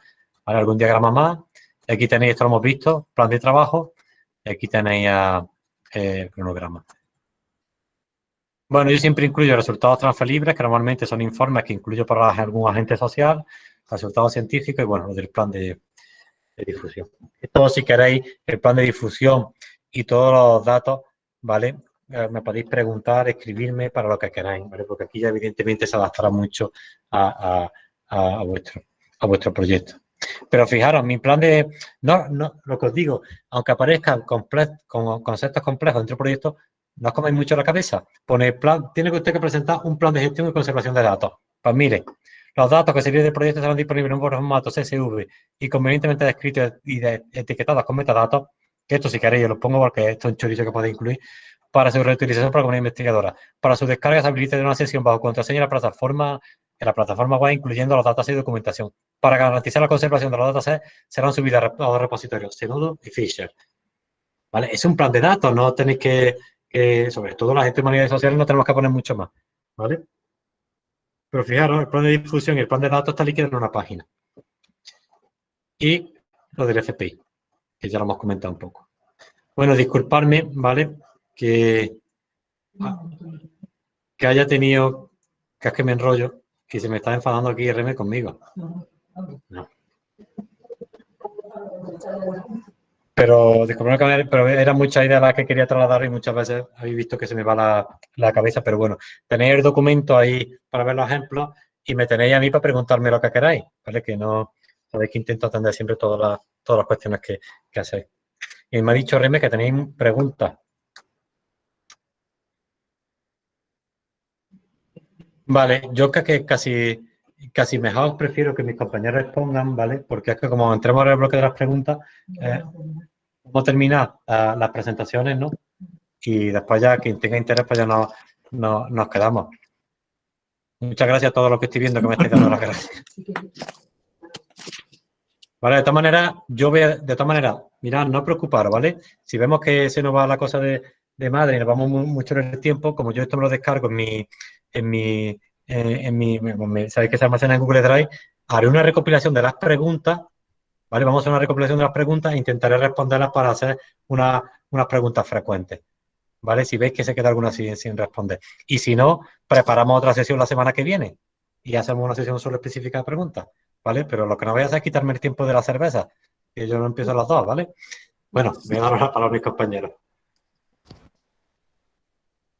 ¿Vale? Algún diagrama más. Aquí tenéis, esto lo hemos visto, plan de trabajo. Aquí tenéis eh, el cronograma. Bueno, yo siempre incluyo resultados transferibles, que normalmente son informes que incluyo para algún agente social, resultados científicos y, bueno, del plan de, difusión. Esto, si queréis, el plan de difusión y todos los datos, ¿vale? Eh, me podéis preguntar, escribirme para lo que queráis, ¿vale? Porque aquí ya evidentemente se adaptará mucho a, vuestro, a vuestro proyecto. Pero fijaros, mi plan de... No, no, lo que os digo, aunque aparezcan con conceptos complejos dentro del proyecto, no os comáis mucho la cabeza. Pone plan, tiene usted que presentar un plan de gestión y conservación de datos. Pues mire, los datos que se vienen del proyecto serán disponibles en un formato CSV y convenientemente descritos y etiquetados con metadatos, que esto si queréis yo lo pongo porque esto es un chorizo que podéis incluir, para su reutilización para una investigadora. Para su descarga se habilita de una sesión bajo contraseña en la plataforma, en la plataforma web, incluyendo los datos y documentación. Para garantizar la conservación de los datos serán subidas a los repositorios Zenodo y Fisher. ¿Vale? Es un plan de datos, no tenéis que sobre todo la gente de humanidades sociales no tenemos que poner mucho más, ¿vale? Pero fijaros, el plan de difusión y el plan de datos está líquido en una página. Y lo del FPI, que ya lo hemos comentado un poco. Bueno, disculparme, ¿vale? Que, que haya tenido, que es que me enrollo, que se me está enfadando aquí RM conmigo. No. Pero, pero era mucha idea la que quería trasladar y muchas veces habéis visto que se me va la, cabeza. Pero bueno, tenéis el documento ahí para ver los ejemplos y me tenéis a mí para preguntarme lo que queráis, ¿vale? Que no, sabéis que intento atender siempre todas las, todas las cuestiones que, que hacéis. Y me ha dicho Reme que tenéis preguntas. Vale, yo creo que casi, casi mejor prefiero que mis compañeros respondan, ¿vale? Porque es que como entremos en el bloque de las preguntas, eh, vamos a terminar eh, las presentaciones, ¿no? Y después ya, quien tenga interés, pues ya no, nos quedamos. Muchas gracias a todos los que estoy viendo que me estáis dando las gracias. Vale, de todas maneras, yo voy a, de todas maneras, mirad, no preocuparos, ¿vale? Si vemos que se nos va la cosa de, madre y nos vamos mucho en el tiempo, como yo esto me lo descargo en mi, en mi, eh, en mi, sabéis que se almacena en Google Drive, haré una recopilación de las preguntas ¿vale? Vamos a hacer una recopilación de las preguntas e intentaré responderlas para hacer unas preguntas frecuentes, ¿vale? Si veis que se queda alguna sin, sin responder. Y si no, preparamos otra sesión la semana que viene y hacemos una sesión solo específica de preguntas, ¿vale? Pero lo que no voy a hacer es quitarme el tiempo de la cerveza, que yo no empiezo las dos, ¿vale? Bueno, voy a dar la palabra a mis compañeros.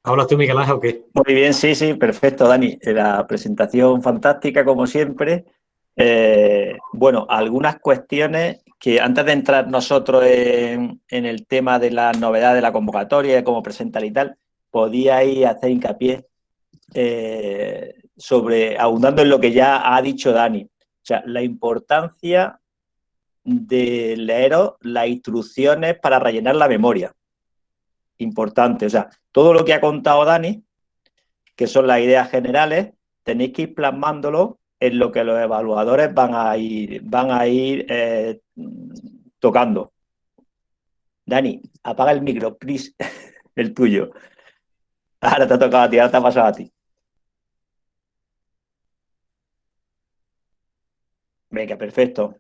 ¿Hablas tú, Miguel Ángel, o qué? Muy bien, sí, sí, perfecto, Dani. La presentación fantástica, como siempre. Eh, bueno, algunas cuestiones que antes de entrar nosotros en, el tema de la novedad de la convocatoria, cómo presentar y tal, podíais hacer hincapié eh, sobre, abundando en lo que ya ha dicho Dani, o sea, la importancia de leeros las instrucciones para rellenar la memoria. Importante, o sea, todo lo que ha contado Dani, que son las ideas generales, tenéis que ir plasmándolo en lo que los evaluadores van a ir, van a ir eh, tocando. Dani, apaga el micro, please, el tuyo. Ahora te ha tocado a ti, ahora te ha pasado a ti. Venga, perfecto.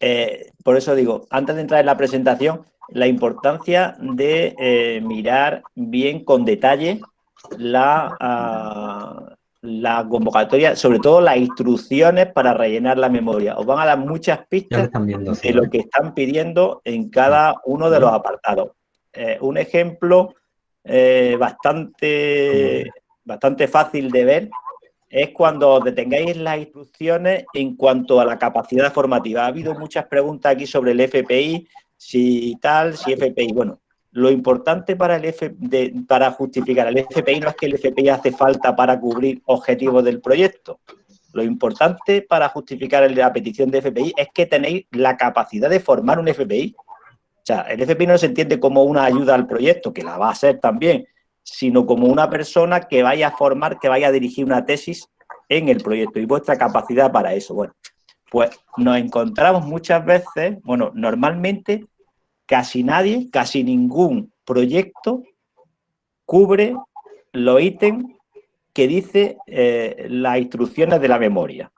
eh, por eso digo, antes de entrar en la presentación, la importancia de eh, mirar bien con detalle la, ah, la convocatoria, sobre todo las instrucciones para rellenar la memoria. Os van a dar muchas pistas de lo que están pidiendo en cada uno de los apartados. Eh, un ejemplo bastante, bastante fácil de ver es cuando detengáis las instrucciones en cuanto a la capacidad formativa. Ha habido muchas preguntas aquí sobre el FPI, si tal, si FPI. Bueno, lo importante para, el para justificar el FPI no es que el FPI hace falta para cubrir objetivos del proyecto. Lo importante para justificar la petición de FPI es que tenéis la capacidad de formar un FPI. O sea, el FPI no se entiende como una ayuda al proyecto, que la va a ser también, sino como una persona que vaya a formar, que vaya a dirigir una tesis en el proyecto y vuestra capacidad para eso. Bueno, pues nos encontramos muchas veces, bueno, normalmente casi nadie, casi ningún proyecto cubre los ítems que dice eh, las instrucciones de la memoria.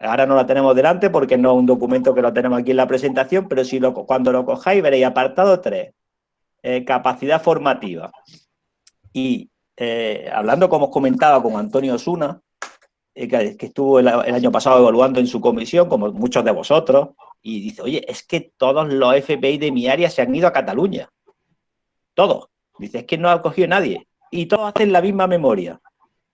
Ahora no la tenemos delante porque no es un documento que lo tenemos aquí en la presentación, pero si lo, cuando lo cojáis veréis apartado 3, eh, capacidad formativa. Y eh, hablando, como os comentaba, con Antonio Osuna, eh, que, estuvo el, año pasado evaluando en su comisión, como muchos de vosotros, y dice, oye, es que todos los FBI de mi área se han ido a Cataluña. Todos. Dice, es que no ha cogido nadie. Y todos hacen la misma memoria.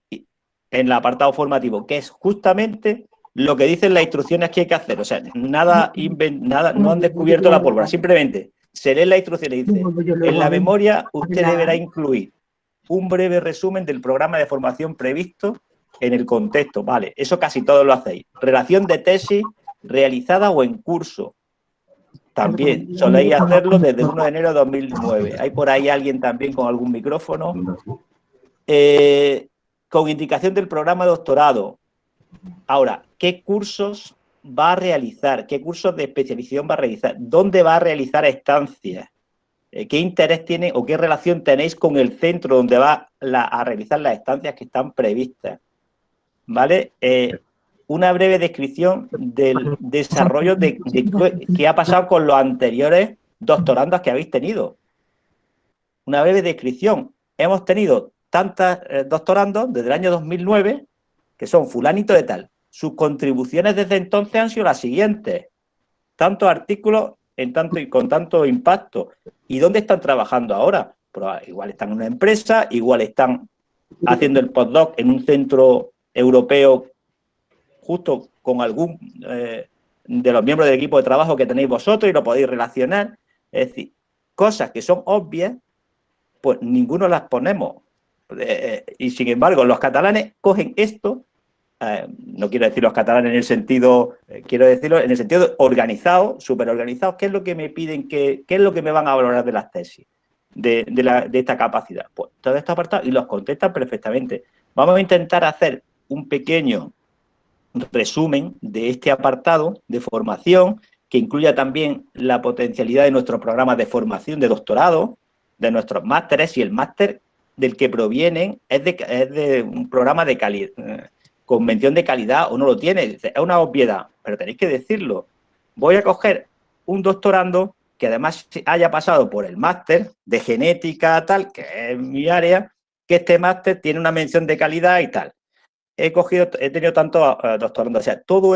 en el apartado formativo, que es justamente lo que dicen las instrucciones que hay que hacer. O sea, nada, nada no han descubierto la pólvora. Simplemente se lee la instrucción y dice, en la memoria usted deberá incluir un breve resumen del programa de formación previsto en el contexto. Vale, eso casi todos lo hacéis. Relación de tesis realizada o en curso. También soléis hacerlo desde 1 de enero de 2009. ¿Hay por ahí alguien también con algún micrófono? Eh, con indicación del programa de doctorado. Ahora, ¿qué cursos va a realizar? ¿Qué cursos de especialización va a realizar? ¿Dónde va a realizar estancias? Eh, ¿Qué interés tiene o qué relación tenéis con el centro donde va a realizar las estancias que están previstas? ¿Vale? Eh, una breve descripción del desarrollo de, qué ha pasado con los anteriores doctorandos que habéis tenido. Una breve descripción. Hemos tenido tantas eh, doctorandos desde el año 2009 que son fulanito de tal. Sus contribuciones desde entonces han sido las siguientes. Tantos artículos en tanto, y con tanto impacto. ¿Y dónde están trabajando ahora? Pues, igual están en una empresa, igual están haciendo el postdoc en un centro europeo justo con algún eh, de los miembros del equipo de trabajo que tenéis vosotros y lo podéis relacionar. Es decir, cosas que son obvias, pues ninguno las ponemos. Eh, y sin embargo, los catalanes cogen esto eh, no quiero decir los catalanes en el sentido, quiero decirlo en el sentido organizado, súper organizado, ¿qué es lo que me piden, qué, qué es lo que me van a valorar de las tesis, de, esta capacidad? Pues todo esto apartado y los contestan perfectamente. Vamos a intentar hacer un pequeño resumen de este apartado de formación que incluya también la potencialidad de nuestros programas de formación de doctorado, de nuestros másteres y el máster del que provienen es de, un programa de calidad eh, convención de calidad o no lo tiene. Es una obviedad, pero tenéis que decirlo. Voy a coger un doctorando que además haya pasado por el máster de genética tal, que es mi área, que este máster tiene una mención de calidad y tal. He cogido, he tenido tantos uh, doctorandos. O sea, todo eso